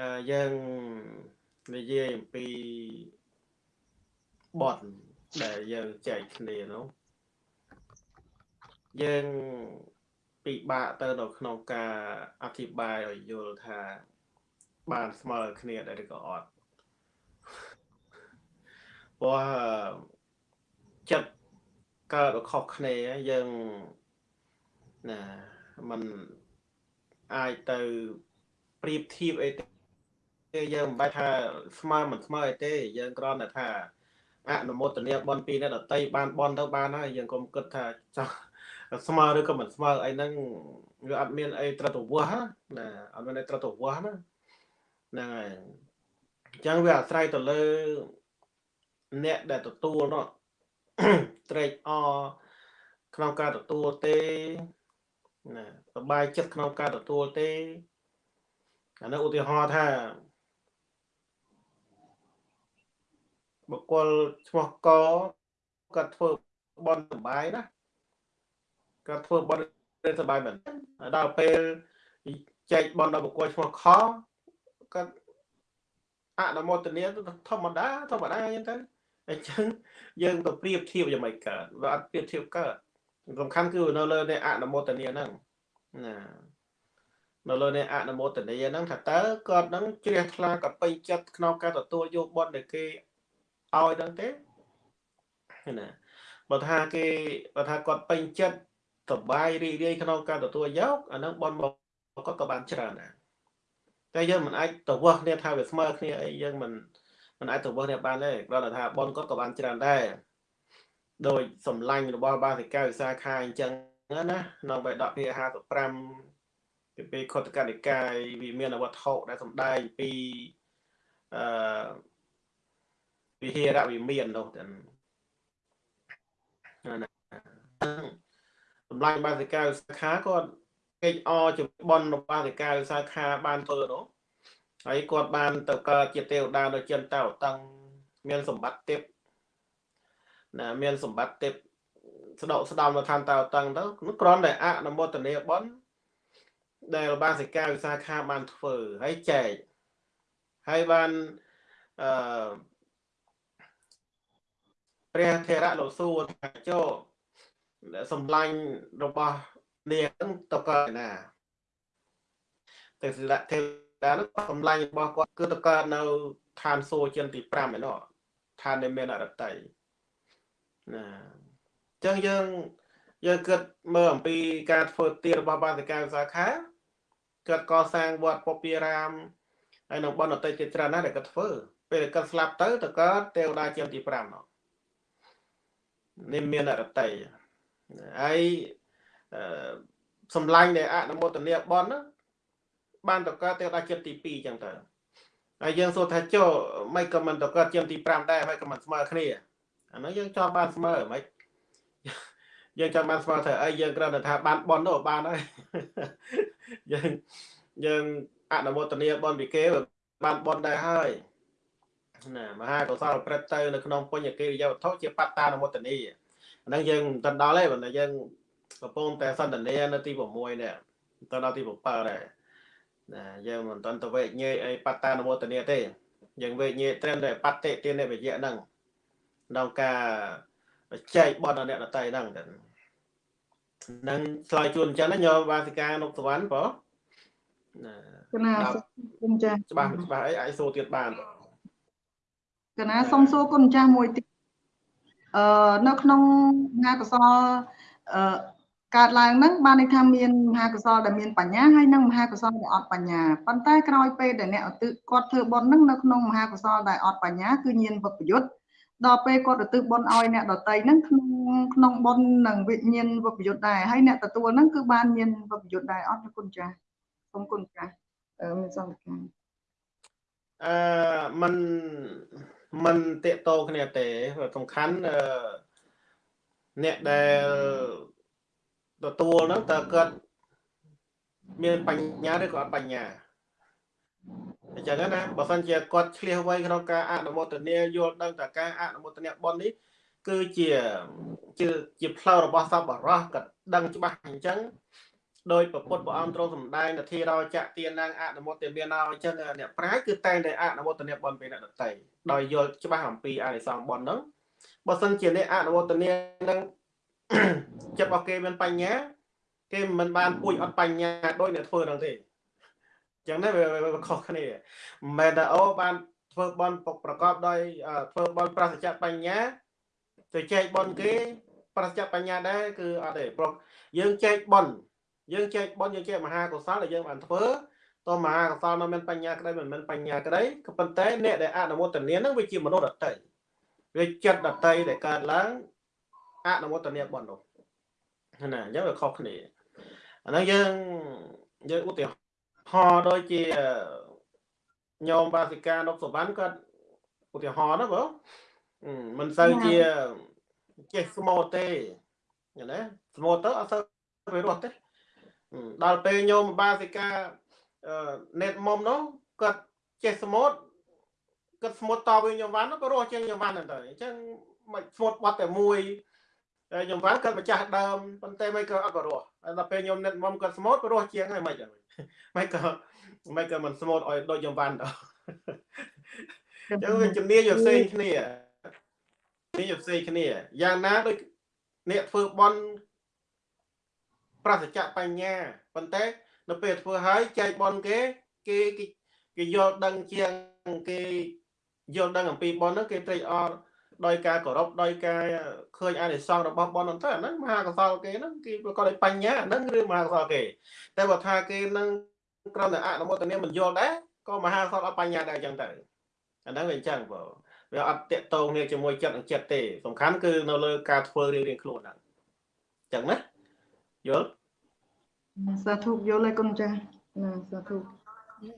អឺយើងនិយាយអំពីបទ ដែលយើងចែកគ្នានោះយើងពិបាកទៅនៅក្នុងការអធិប្បាយឲ្យយល់ថា បានស្មើគ្នាដែរឬក៏អត់ព្រោះចិត្តកើតខុសគ្នាយើងណាมันអាចទៅប្រៀបធៀបអីទេយើងមិនបាច់ថាស្មើមិនស្មើអីទេ យើងគ្រាន់តែថា អនុមោទនាបនពីអ្នកដតីបានបនទៅបានហើយយើងកុំគិតថាចោះស្មើឬក៏មិនស្មើអីហ្នឹងវាអត់មានអីត្រតវោះណាអត់មានអីត្រតវោះណាហ្នឹងហើយអញ្ចឹងវាអាស្រ័យទៅលើអ្នកដែលទទួលនោះត្រេកអរក្នុងការទទួលទេណាសบายចិត្តក្នុងការទទួលទេអានោះឧទាហរណ៍ថា បុគ្គលឈ្មោះកគាត់ធ្វើបន់សបាយណាគាត់ធ្វើបន់សបាយមែនដល់ពេលចែកបន់ដល់បុគ្គលឈ្មោះខគាត់អនុមោទនាធម្មតាធម្មតាអញ្ចឹងទៅអញ្ចឹងយើងទៅប្រៀបធៀបយ៉ាងម៉េចកើតវាអត់ប្រៀបធៀបកើតសំខាន់គឺនៅលើនៃអនុមោទនាហ្នឹងណានៅលើនៃអនុមោទនាហ្នឹងថាតើគាត់នឹងជ្រះថ្លាកពេញចិត្តក្នុងការទទួលយកបន់ដែលគេ ឲ្យហ្នឹងទេណាបើថាគេបើថាគាត់ពេញចិត្តសប្បាយរីករាយក្នុងការទទួលយកអាហ្នឹងបនមកគាត់ក៏បានច្រើនដែរតែយើងមិនអាចទៅវាស់គ្នាថាវាស្មើគ្នាអីយើងមិនមិនអាចទៅវាស់គ្នាបានទេគ្រាន់តែថាបនគាត់ក៏បានច្រើនដែរដោយសម្លាញ់របស់បាសិកាវិសាខាអញ្ចឹងណាក្នុងបេដកភា55ពីពេលខុទ្ទកនិកាយវាមានអវត្ថុដែលសម្ដែងពីអឺ វិហេរវិមាននោះទៅណាសម្លាញ់បាសិកាវិសាខាគាត់ពេកអជំបនរបស់បាសិកាវិសាខាបានធ្វើនោះហើយគាត់បានទៅកើតជាទេវតានៅចិនតៅតឹងមានសម្បត្តិទេពណាមានសម្បត្តិទេពស្ដកស្ដំនៅឋានតៅតឹងទៅនោះគ្រាន់តែអនុមោទនាបនដែលបាសិកាវិសាខាបានធ្វើហើយចែកហើយបានអឺ ព្រះធរៈលោកសួរថាចោសម្លាញ់របស់នាងទៅកើតណាតែសិលៈទេវតានោះសម្លាញ់របស់គាត់គឺទៅកើតនៅឋានសួគ៌ចិនទី5ឯនោះឋានដែលមានអរតីណាអញ្ចឹងយើងយើងគិតមើលអំពីការធ្វើទានរបស់បាសិកាវិសាខាគាត់កសាងវត្តពពារាមហើយនៅបណ្ឌអតីតទៀតច្រើនណាស់ដែលគាត់ធ្វើពេលគាត់ស្លាប់ទៅទៅកើតទេវតាជាទី5នោះ នេះមានអរតីហើយអឺសម្លាញ់ដែលអនុមោទនាបនហ្នឹងបានតកើតទៅដល់ចិត្តទី2ចឹងទៅហើយយើងសួរថាចុះមិនក៏មិនតកើតចិត្តទី5ដែរមិនក៏មិនស្មើគ្នាអានោះយើងចង់បានស្មើមិនយើងចង់បានស្មើថាអីយើងគ្រាន់តែថាបានបនទៅបានហើយយើងយើងអនុមោទនាបនពីគេបានបនដែរហើយ ណាមហាកុសលព្រឹត្តទៅនៅក្នុងពុញ្ញកិរិយាវត្ថុជាបត្តានុមោទនីអាហ្នឹងយើងមិនដល់ទេប៉ុន្តែយើងកំពុងតែសន្ទនានៅទី6នេះទៅដល់ទី7ដែរណាយើងមិនតន់ទៅវេញេអីបត្តានុមោទនីទេយើងវេញេត្រឹមតែបត្តិទានវិជ្ជៈហ្នឹងក្នុងការចែកបនអ្នកដតីហ្នឹងទៅនឹងឆ្លើយជូនអញ្ចឹងណាញោមវាសិកានុកសវណ្ណបងណាកណាគុណចាស់ច្បាស់មិនច្បាស់អីអាចសួរទៀតបានបង កណាសូមសួរគុណចាស់មួយទៀតអឺនៅក្នុងមហាកុសលអឺកើតឡើងហ្នឹងបានន័យថាមានមហាកុសលដែលមានបញ្ញាហើយនិងមហាកុសលដែលអត់បញ្ញាប៉ុន្តែក្រោយពេលដែលអ្នកឧទ្ទិសគាត់ធ្វើបុណ្យហ្នឹងនៅក្នុងមហាកុសលដែលអត់បញ្ញាគឺញាណវិបយុទ្ធដល់ពេលគាត់ឧទ្ទិសបុណ្យឲ្យអ្នកដតីហ្នឹងក្នុងក្នុងបុណ្យនឹងវិញ្ញាណវិបយុទ្ធដែរហើយអ្នកទទួលហ្នឹងគឺបានញាណវិបយុទ្ធដែរអត់ទេគុណចាស់សូមគុណចាស់អឺមានសង្កេតអឺมัน มันតេតោគ្នាទេសំខាន់អឺអ្នកដែលទទួលហ្នឹងតើគាត់មានបញ្ញាឬក៏អត់បញ្ញាអញ្ចឹងណាបើសិនជាគាត់ឆ្លៀសវៃក្នុងការអនុមោទនាយល់ដឹងតើការអនុមោទនាបុណ្យនេះគឺជាជាជាផ្លូវរបស់សពបរោះគាត់ដឹងច្បាស់អញ្ចឹង ដោយប្រពុតព្រះអង្គទ្រង់សម្ដែងនធារោចៈទានាងអនុមោទនាណោអញ្ចឹងអ្នកប្រាជ្ញគឺតែងតែអនុមោទនាបុណ្យពេលអ្នកដតីដោយយល់ច្បាស់អំពីអានិសង្សបុណ្យហ្នឹងបើសិនជាអ្នកអនុមោទនានឹងចិត្តរបស់គេមានបញ្ញា គេមិនបានពួយអត់បញ្ញាដោយអ្នកធ្វើហ្នឹងទេអញ្ចឹងណាវាខុសគ្នាមិនមែនថាអូបានធ្វើបន់ប្រកបដោយធ្វើបន់ប្រសិទ្ធបញ្ញាទៅចែកបន់គេប្រសិទ្ធបញ្ញាដែរគឺអត់ទេព្រោះយើងចែកបន់ យើងចែកបន់យើងចែកមហាកុសលដែលយើងបានធ្វើតមហាកុសលនៅមានបញ្ញាក្តីមិនមានបញ្ញាក្តីក៏ប៉ុន្តែអ្នកដែលអនុមោទនានឹងវាជាមនុស្សដតីវាចិត្តដតីដែលកើតឡើងអនុមោទនាបន់នោះណាអញ្ចឹងវាខុសគ្នាអាហ្នឹងយើងយើងឧទាហរណ៍ដូចជាញោមបាសិកានុកសវណ្ណគាត់ឧទាហរណ៍ណាបងមិនសូវជាចេះស្មូតទេណាស្មូតទៅអត់សូវវារស់ទេ ដល់ពេលញោមបាសិកាណេតមុំនោះគាត់ចេះស្មូតគាត់ស្មូតតវិញញោមវ៉ាន់ក៏រស់ជាងញោមវ៉ាន់ហ្នឹងទៅអញ្ចឹងមិនស្មូតបាត់តែមួយហើយខ្ញុំវ៉ាន់គាត់ម្ចាស់ដើមប៉ុន្តែមិនក៏អត់ក៏រស់ហើយដល់ពេលខ្ញុំណេតមុំគាត់ស្មូតក៏រស់ជាងហើយមិនអីមិនក៏មិនក៏មិនស្មូតឲ្យដូចខ្ញុំវ៉ាន់ដល់អញ្ចឹងវាជំនាញផ្សេងគ្នាជំនាញផ្សេងគ្នាយ៉ាងណាដូចអ្នកធ្វើបន់ ប្រសិទ្ធបញ្ញាប៉ុន្តែនៅពេលធ្វើហើយចែកបនគេគេគេយល់ដឹងជាងគេយល់ដឹងអំពីបនហ្នឹងគេត្រេកអរដោយការគោរពដោយការឃើញអានិសង្សរបស់បនហ្នឹងទៅអាហ្នឹងមហាកុសលគេហ្នឹងគេប្រកបដោយបញ្ញាហ្នឹងរឿងមហាកុសលគេ តែបើថាគេនឹងគ្រាន់តែអនុមោទនាមិនយល់ដែរក៏មហាកុសលអត់បញ្ញាដែរអញ្ចឹងទៅអាហ្នឹងវាអញ្ចឹងបងវាអត់តកតងគ្នាជាមួយចិត្តនិងចិត្តទេសំខាន់គឺនៅលើការធ្វើរៀងៗខ្លួនហ្នឹងអញ្ចឹងណាយល់ សាធុយល់ហើយគុណចាស់ណាសាធុ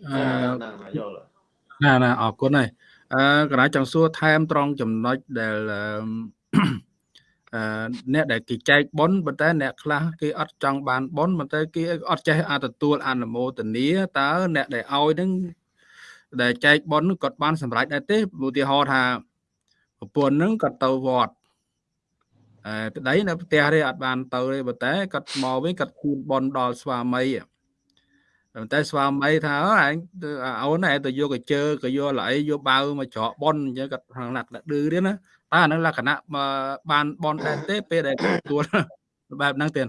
អឺណាយល់ណាណាអរគុណហើយអឺកណាចង់សួរថែមត្រង់ចំណុចដែលអឺអឺអ្នកដែលគេចែកប៉ុនប៉ុន្តែអ្នកខ្លះគេអត់ចង់បានប៉ុនប៉ុន្តែគេអត់ចេះអទទួលអនុមោទនាតើអ្នកដែលឲ្យនឹងដែលចែកប៉ុនគាត់បានសម្រេចដែរទេឧទាហរណ៍ថាប្រពន្ធនឹងគាត់ទៅវត្តអឺ ប្តីនៅផ្ទះទេអត់បានទៅទេប៉ុន្តែគាត់មកវិញគាត់ជូនប៉ុនដល់ស្វាមីប៉ុន្តែស្វាមីថាអើឯងអូនឯងទៅយកកជើក៏យកល្អីយកបាវមកច្រកប៉ុនអញ្ចឹងគាត់ខាងណាត់ឌឺទៀតណាតើអានឹងលក្ខណៈបានប៉ុនដែរទេពេលដែលទទួលបែបហ្នឹងទៀត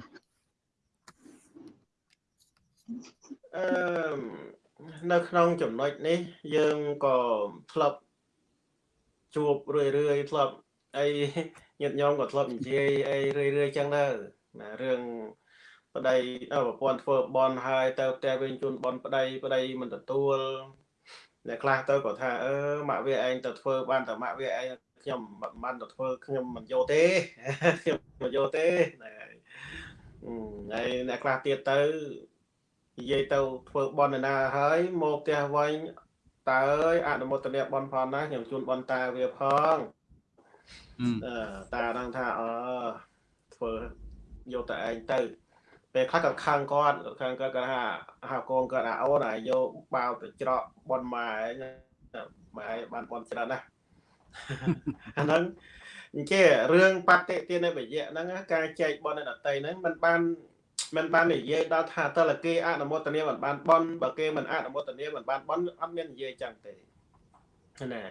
អឺនៅក្នុងចំណុចនេះ យើងក៏ធ្លាប់ជួបរឿយរឿយធ្លាប់អី ញាតិញោមក៏ធ្លាប់និយាយអីរឿយរឿយចឹងដែរណារឿងប្តីអប្រពន្ធធ្វើបន់ហើយទៅផ្ទះវិញជូនបន់ប្តីប្តីមិនទទួលអ្នកខ្លះទៅក៏ថាអឺម៉ាក់វាឯងទៅធ្វើបានតែម៉ាក់វាឯងខ្ញុំមិនបានទៅធ្វើខ្ញុំមិនយកទេខ្ញុំមិនយកទេហើយអ្នកខ្លះទៀតទៅនិយាយទៅធ្វើបន់ណាហើយមកផ្ទះវិញតើអើយអនុមោទនាបន់ផងណាខ្ញុំជូនបន់តាវាផង តាហ្នឹងថាអឺធ្វើយកតែឯងទៅពេលខ្លះក៏ខឹងគាត់ខឹងគាត់គាត់ថាហៅកូនគាត់ថាអូនឲ្យយកបាវទៅច្រកប៉ុនម៉ែម៉ែបានប៉ុនច្រើនណាស់អាហ្នឹងអញ្ចឹងរឿងបតិទានវិយៈហ្នឹងការចែកប៉ុននៅដតីហ្នឹងมันបានមិនបាននិយាយដល់ថាតលគេអនុមោទនាមិនបានប៉ុនបើគេមិនអនុមោទនាមិនបានប៉ុនអត់មាននិយាយចឹងទេណា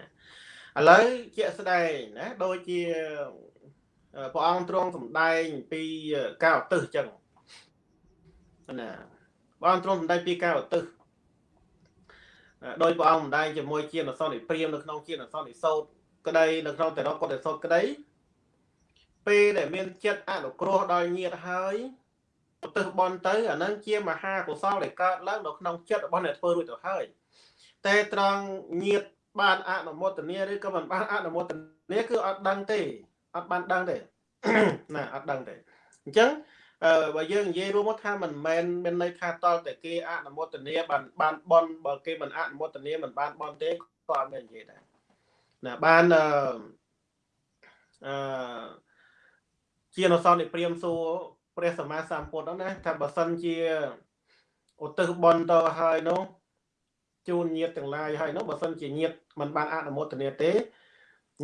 ឥឡូវជាក់ស្ដែងណាដូចជាព្រះអង្គទ្រង់សម្ដែងពីការឧទ្ទិសចឹងណាព្រះអង្គទ្រង់សម្ដែងពីការឧទ្ទិសដោយព្រះអង្គសម្ដែងជាមួយជាអសនិព្រាមនៅក្នុងជាអសនិសោតក្តីនៅក្នុងតរកុដិសោតក្តីពេលដែលមានចិត្តអនុគ្រោះដល់ញាតហើយឧទ្ទិសបន់ទៅអានឹងជាមហាកុសលដែលកើតឡើងនៅក្នុងចិត្តរបស់អ្នកធ្វើរួចទៅហើយតែត្រង់ញាត បានអនុមោទនាឬក៏មិនបានអនុមោទនាគឺអត់ដឹងទេអត់បានដឹងទេណាអត់ដឹងទេអញ្ចឹងអឺបើយើងនិយាយរួមមកថាមិនមែនមានន័យថាតលតែគេអនុមោទនាបានបានបនបើគេមិនអនុមោទនាមិនបានបនទេក៏អត់មាននិយាយដែរណាបានអឺអឺជានសនិព្រាមសួរព្រះសម្មាសម្ពុទ្ធហ្នឹងណាថាបើសិនជាឧទ្ទិសបន់ទៅហើយនោះ ជូនញាតទាំងឡាយហើយនោះបើសិនជាញាតមិនបានអនុមោទនាទេ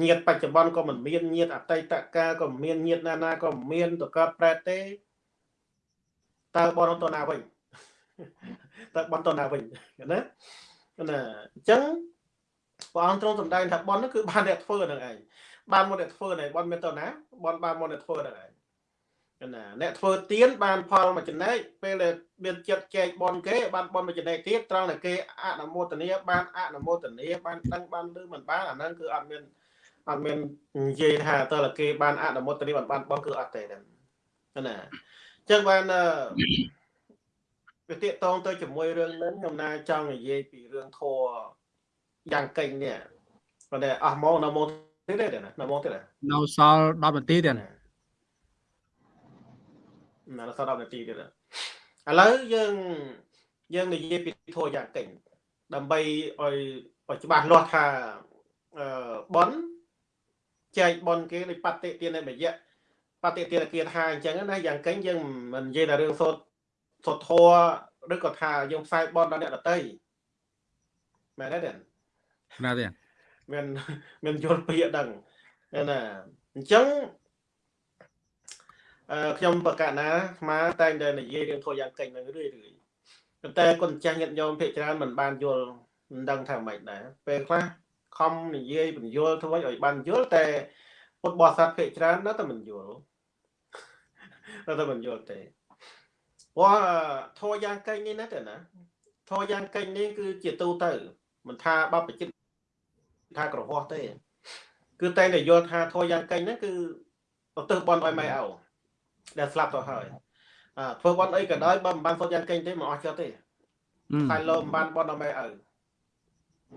ញាតបច្ចុប្បន្នក៏មិនមានញាតអតីតកាលក៏មិនមានញាតណាណាក៏មិនមានតកើតប្រែតទេតើបនទៅណាវិញតើបនទៅណាវិញណាណាអញ្ចឹងព្រះអង្គទ្រង់សម្ដែងថាបននោះគឺបានអ្នកធ្វើនឹងឯងបានមកអ្នកធ្វើនឹងបនមានទៅណាបនបានមកអ្នកធ្វើនឹងឯង ណាអ្នកធ្វើទៀនបានផលមួយចំណែកពេលដែលមានចិត្តចែកបនគេបានបនមួយចំណែកទៀតត្រង់តែគេអនុមោទនាបានអនុមោទនាបានដឹងបានឮមិនបានអាហ្នឹងគឺអត់មានអត់មាននិយាយថាតើគេបានអនុមោទនាបានបានបនគឺអត់ទេណាអញ្ចឹងបានវាទាក់តងទៅជាមួយរឿងហ្នឹងខ្ញុំណាចង់និយាយពីរឿងធัวយ៉ាងកេងនេះប៉ុន្តែអស់មកនៅមកទៀតទេណានៅមកទៀតនៅសល់10នាទីទៀត ណាណាសល់10នាទីទៀតឥឡូវយើងយើងនិយាយពីធัวយ៉ាងកេងដើម្បីឲ្យឲ្យច្បាស់លាស់ថាអឺប៉ុនចែកប៉ុនគេដូចបតិទានបយៈបតិទានគាថាអញ្ចឹងណាយ៉ាងកេងយើងមិននិយាយតែរឿងសូត្រសូត្រធัวឬក៏ថាយើងផ្សាយប៉ុនដល់អ្នកដតីមែនទេណាទេមានមានយល់ពាក្យដឹងណាអញ្ចឹងអឺ ខ្ញុំបកណាស្មាតែងតែនិយាយរឿងធោះយ៉ាងកេងនឹងរឿយរឿយប៉ុន្តែគុណចាស់ញាតិញោមភាគច្រើនមិនបានយល់មិនដឹងថាម៉េចដែរពេលខ្លះខំនិយាយបញ្យល់ធ្វើឲ្យបានយល់តែពុទ្ធបរិស័ទភាគច្រើននៅតែមិនយល់នៅតែមិនយល់ទេព្រោះធោះយ៉ាងកេងនេះណាទេណាធោះយ៉ាងកេងនេះគឺជាទូទៅមិនថាបបជិតថាក្រហោះទេ គឺតែងតែយល់ថាធរយ៉ាងកេងហ្នឹងគឺឧទ្ទិសបន់ឲ្យម៉ែឪ ដែលស្លាប់ទៅហើយអើធ្វើបន់អីក៏ដោយបើមិនបានសុទ្ធយ៉ាងកេងទេមិនអស់ចិត្តទេខែលោមិនបានបន់ឲ្យម៉ែឪ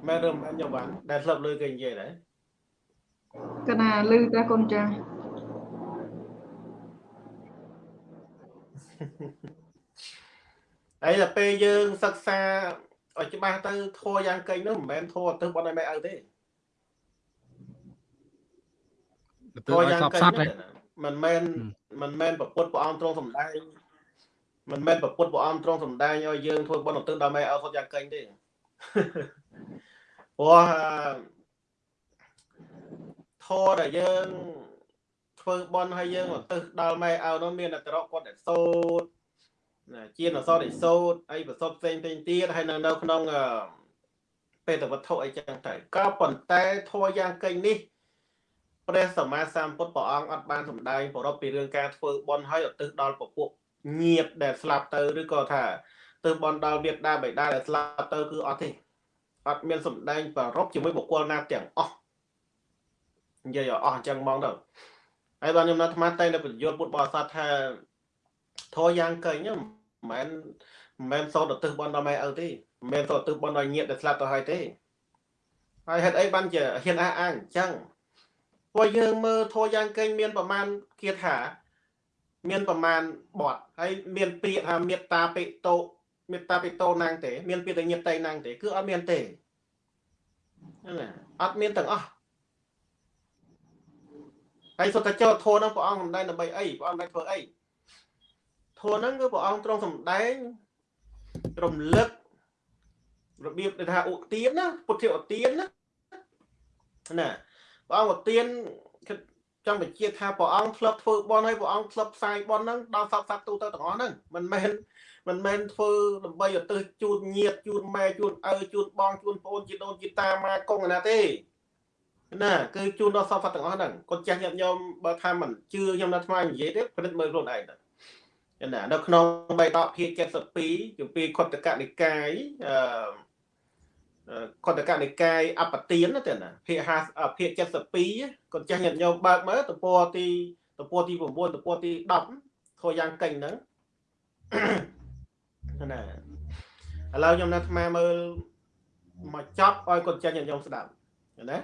ម៉ែរឹមខ្ញុំបានដែលស្លាប់លឺគេនិយាយដែរកណាលឺតែកូនចាស់ហើយដល់ពេលយើងសិក្សាឲ្យច្បាស់ទៅធัวយ៉ាងកេងនោះមិនមែនធัวទៅបន់ឲ្យម៉ែឪទេធัวយ៉ាងកេង មិនមែនមិនមែនប្រពុតព្រះអង្គទ្រង់សម្ដែងមិនមែនប្រពុតព្រះអង្គទ្រង់សម្ដែងឲ្យយើងធ្វើបន់ឧទ្ទិសដល់ម៉ែឪសុទ្ធយ៉ាងកេងទេព្រោះធัวដែលយើងធ្វើបន់ឲ្យយើងឧទ្ទិសដល់ម៉ែឪនោះមានអត្រកគាត់តែសូត្រណាជាអសរនិសោតអីប្រសពផ្សេងផ្សេងទៀតហើយនៅនៅក្នុងពេតវត្ថុអីចឹងទៅក៏ប៉ុន្តែធัวយ៉ាងកេងនេះ ព្រះសម្មាសម្ពុទ្ធព្រះអង្គអត់បានសម្ដែងប្រពពីរឿងការធ្វើបន់ឲ្យឧទ្ទិសដល់ពពួកញាតដែលស្លាប់ទៅឬក៏ថាទៅបន់ដល់មេដាបេដាដែលស្លាប់ទៅគឺអត់ទេអត់មានសម្ដែងប្រពជាមួយបុគ្គលណាទាំងអស់និយាយអស់អញ្ចឹងហ្មងទៅហើយបានខ្ញុំនៅអាត្មាតែនៅបញ្យល់ពុទ្ធបរិស័ទថាធរយ៉ាងកេងហ្នឹងមិនមែនមិនមែនសូត្រទៅបនដល់ម៉ែឪទេមិនមែនសូត្រទៅបនដល់ញាតិដែលស្លាប់ទៅហើយទេហើយហេតុអីបានជាហ៊ានអះអាងអញ្ចឹង ព្រោះយើងមើលធัวយ៉ាងកេងមានប្រមាណគាថា មានប្រមាណបទហើយមានពាក្យថាមេត្តាបិតោមេត្តាបិតោណាងទេ មានពាក្យតែញាតៃណាងទេ គឺអត់មានទេណាអត់មានទាំងអស់ហើយសុទ្ធតែចូលធម៌ហ្នឹងព្រះអង្គសំដែងដើម្បីអីព្រះអង្គមិនធ្វើអីធម៌ហ្នឹងគឺព្រះអង្គទ្រង់សំដែងរំលឹករបៀបដែលថាឧទានណាពុទ្ធិឧទានណាណា ព្រះអង្គឧទានចង់បញ្ជាក់ថាព្រះអង្គធ្លាប់ធ្វើបន់ហើយព្រះអង្គធ្លាប់ផ្សាយបន់ហ្នឹងដល់សពសត្វទូទៅទាំងអស់ហ្នឹងមិនមែនមិនមែនធ្វើដើម្បីឧទ្ទិសជូនញាតជូនម៉ែជូនឪជូនបងជូនប្អូនជីដូនជីតាម៉ាកងណាទេណាគឺជូនដល់សពសត្វទាំងអស់ហ្នឹងកូនចាស់ញាតិញោមបើថាមិនជឿខ្ញុំនៅថ្មនិយាយទេពិនិត្យមើលខ្លួនឯងទៅណានៅក្នុងបៃតកភាគ72ជំពីខុទ្ទកនិកាយអឺ កតកនិកាយអបទានណាទេណាភាគ50ភាគ72គាត់ចាស់ញាតិញោមបើកមើលទំព័រទីទំព័រទី9ទំព័រទី10ធ្វើយ៉ាងកេញហ្នឹងណាឥឡូវខ្ញុំនៅអាត្មាមើលមកចប់ឲ្យគាត់ចាស់ញាតិញោមស្ដាប់ណា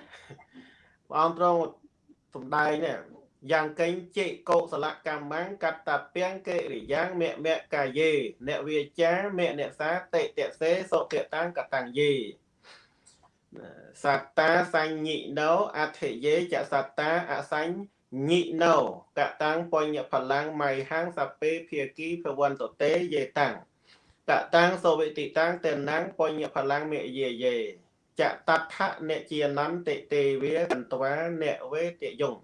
ព្រះអង្គទ្រង់សំដែងនេះយ៉ាងកេញជេកុសលកម្មੰកតពាំងកិរិយ៉ាងមមកាយេអ្នកវាចាមអ្នកសាតិតសេសុតិតាំងកតាំងយេ សត្តាសញ្ញិណោអធិយេចសត្តាអសញ្ញិណោកតាំងបញ្ញផលាំងមៃហាងសពេភាគីភវន្តតេយេតាំងកតាំងសវិតិតាំងតេណាំងបញ្ញផលាំងមេយេយេចតដ្ឋៈអ្នកជានន្តិទេវាកន្ត្វាអ្នកវេទយង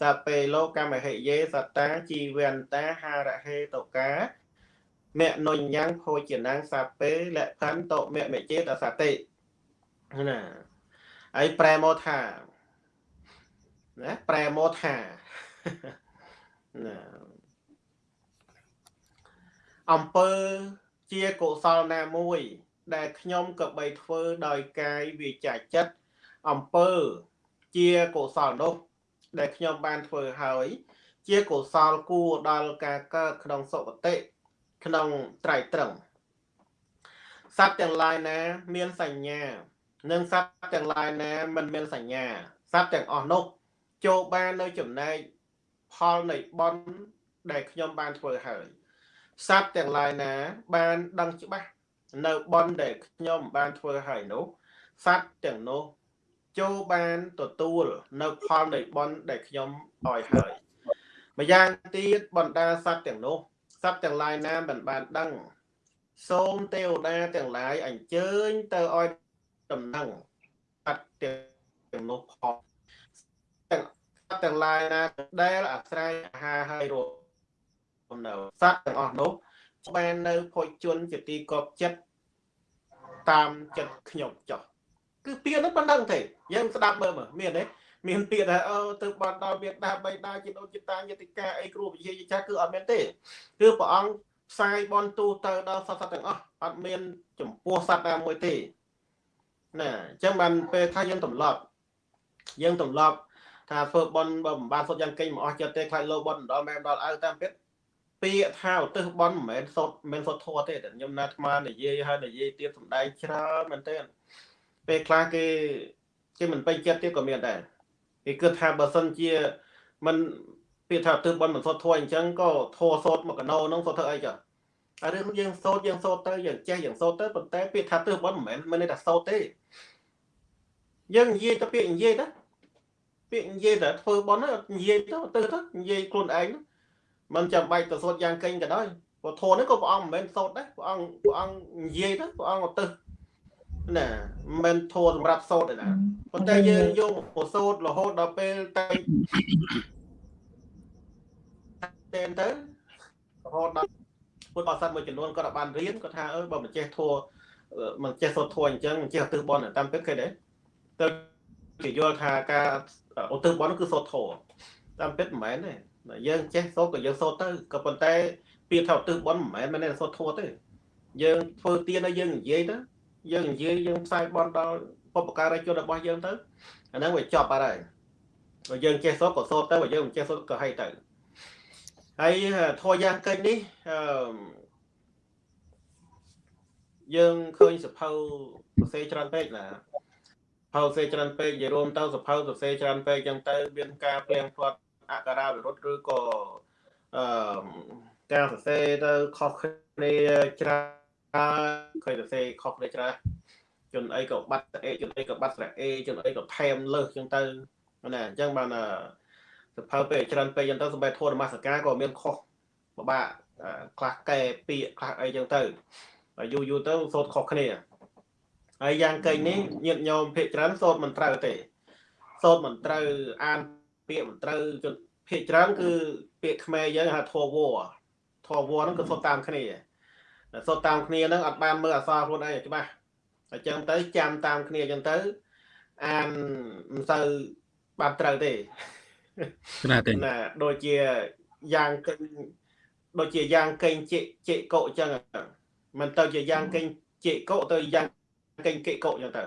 សពេលោកម្មហិយេសតាជីវន្តាហារហេតកាមនុញ្ញੰភោជនាងសពេលខន្តមមេចេតសតិ ណាហើយប្រែមកថាណាប្រែមកថាណាអំពើជាកុសលណាមួយ ដែលខ្ញុំក៏បីធ្វើដោយកាយវាចាចិត្តអំពើជាកុសលនោះ ដែលខ្ញុំបានធ្វើហើយ ជាកុសលគួរដល់ការកើតក្នុងសុគតិក្នុងត្រៃត្រឹងសត្វទាំងឡាយណា មានសញ្ញា និងសត្វទាំងឡាយណាមិនមានសញ្ញាសត្វទាំងអស់នោះចូលបាននៅចំណែកផលនៃបន់ដែលខ្ញុំបានធ្វើហើយសត្វទាំងឡាយណា បានដឹងច្បាស់នៅបន់ដែលខ្ញុំបានធ្វើហើយនោះសត្វទាំងនោះចូលបានទទួលនៅផលនៃបន់ដែលខ្ញុំឲ្យហើយម្យ៉ាងទៀតបណ្ដាសត្វទាំងនោះសត្វទាំងឡាយណាមិនបានដឹង សូមទេវតាទាំងឡាយអញ្ជើញទៅឲ្យ ដំណឹងអត់ទាំងនោះផងទាំងទាំងឡាយណាដែលអាស្រ័យអាហារហើយរស់នៅសត្វទាំងអស់នោះបាននៅភោជនជាទីកប់ចិត្តតាមចិត្តខ្ញុំចោះគឺពាក្យនោះប៉ុណ្ណឹងទេយើងស្ដាប់មើលមើលមានទេមានពាក្យថាអឺទៅបាត់ដល់វាដាបៃតាជាដូនជាតាយតិកាអីគ្រូវិជាចាស់គឺអត់មានទេគឺព្រះអង្គផ្សាយបនទូទៅដល់សត្វទាំងអស់អត់មានចំពោះសត្វណាមួយទេ ណាអញ្ចឹងបានពេលថាយើងទម្លាប់យើងទម្លាប់ថាធ្វើបន់បើមិនបានសុទ្ធយ៉ាងកេញមកអស់ចិត្តទេខ្លាចលោបន់ដល់ម៉ែដល់ឪតាមពិតពាក្យថាឧទ្ទិសបន់មិនមែនសុទ្ធមិនមែនសុទ្ធធัวទេតែខ្ញុំណាត់អាត្មានិយាយហើយនិយាយទៀតសំដែងច្រើនមែនទេពេលខ្លះគេគេមិនពេញចិត្តទៀតក៏មានដែរគេគិតថាបើសិនជាមិនពាក្យថាឧទ្ទិសបន់មិនសុទ្ធធัวអញ្ចឹងក៏ធัวសូត្រមកកណោហ្នឹងសុទ្ធធ្វើអីចាអា រឿងយើងសូត្រយើងសូត្រទៅយើងចេះយើងសូត្រទៅប៉ុន្តែពាក្យថាទិសបនមិនមែនមិនន័យថាសូត្រទេយើងនិយាយទៅពាក្យនិយាយទៅពាក្យនិយាយទៅធ្វើបនទៅនិយាយទៅទៅទៅនិយាយខ្លួនឯងមិនចាំបាច់ទៅសូត្រយ៉ាងកេញក៏ដោយព្រោះធម៌នេះក៏ព្រះអង្គមិនមែនសូត្រដែរព្រះអង្គព្រះអង្គនិយាយទៅព្រះអង្គទៅណាមិនមែនធម៌សម្រាប់សូត្រទេណាប៉ុន្តែយើងយកមកសូត្ររហូតដល់ពេលតែតែទៅរហូតដល់ ពុទ្ធបរិស័ទមួយចំនួនគាត់បានរៀនគាត់ថាអឺបើមិនចេះធัวមិនចេះសូត្រធัวអញ្ចឹងមិនចេះឧទ្ទិសបន់តាមពិតគេដែរទៅគេយល់ថាការឧទ្ទិសបន់គឺសូត្រធัวតាមពិតមិនមែនទេយើងចេះសូត្រក៏យើងសូត្រទៅក៏ប៉ុន្តែពាក្យថាឧទ្ទិសបន់មិនមែនមិនមែនសូត្រធัวទេយើងធ្វើទានហើយយើងនិយាយទៅយើងនិយាយយើងផ្សាយបន់ដល់បុព្វការីជនរបស់យើងទៅអាហ្នឹងវាចប់អត់ហើយបើយើងចេះសូត្រក៏សូត្រទៅបើយើងមិនចេះសូត្រក៏ហីទៅ ហើយធរយ៉ាងកិច្ចនេះអឺយើងឃើញសភៅសរសេរច្រើនពេកណាសភៅសរសេរច្រើនពេកនិយាយរួមទៅសភៅសរសេរច្រើនពេកចឹងទៅមានការព្រៀងផ្លាត់អក្ខរាវិរុទ្ធឬក៏អឺការសរសេរទៅខុសគ្នាច្រើនឃើញសរសេរខុសគ្នាច្រើនជនអីក៏បាត់ស្រៈជនអីក៏បាត់ស្រៈអេជនអីក៏ថែមលើសចឹងទៅណាអញ្ចឹងបាន សភៅពេលច្រើនពេកចឹងទៅសម្បត្តិធម៌នមស្ការក៏មានខុសពិបាកខ្លះកែពាក្យខ្លះអីចឹងទៅហើយយូរយូរទៅសូត្រខុសគ្នាហើយយ៉ាងកេងនេះញាតញោមភាកច្រើនសូត្រមិនត្រូវទេសូត្រមិនត្រូវអានពាក្យមិនត្រូវជនភាកច្រើនគឺពាក្យខ្មែរយើងហៅធវវធវវហ្នឹងគឺសូត្រតាមគ្នាសូត្រតាមគ្នាហ្នឹងអត់បានមើលអក្សរខ្លួនឯងច្បាស់អញ្ចឹងទៅចាំតាមគ្នាអញ្ចឹងទៅអានមិនសូវបានត្រូវទេ ណាទេណាដូចជាយ៉ាងកេងដូចជាយ៉ាងកេងជិជិកុអញ្ចឹងមិនទៅជាយ៉ាងកេងជិកុទៅយ៉ាងកេងកិកុអញ្ចឹងទៅ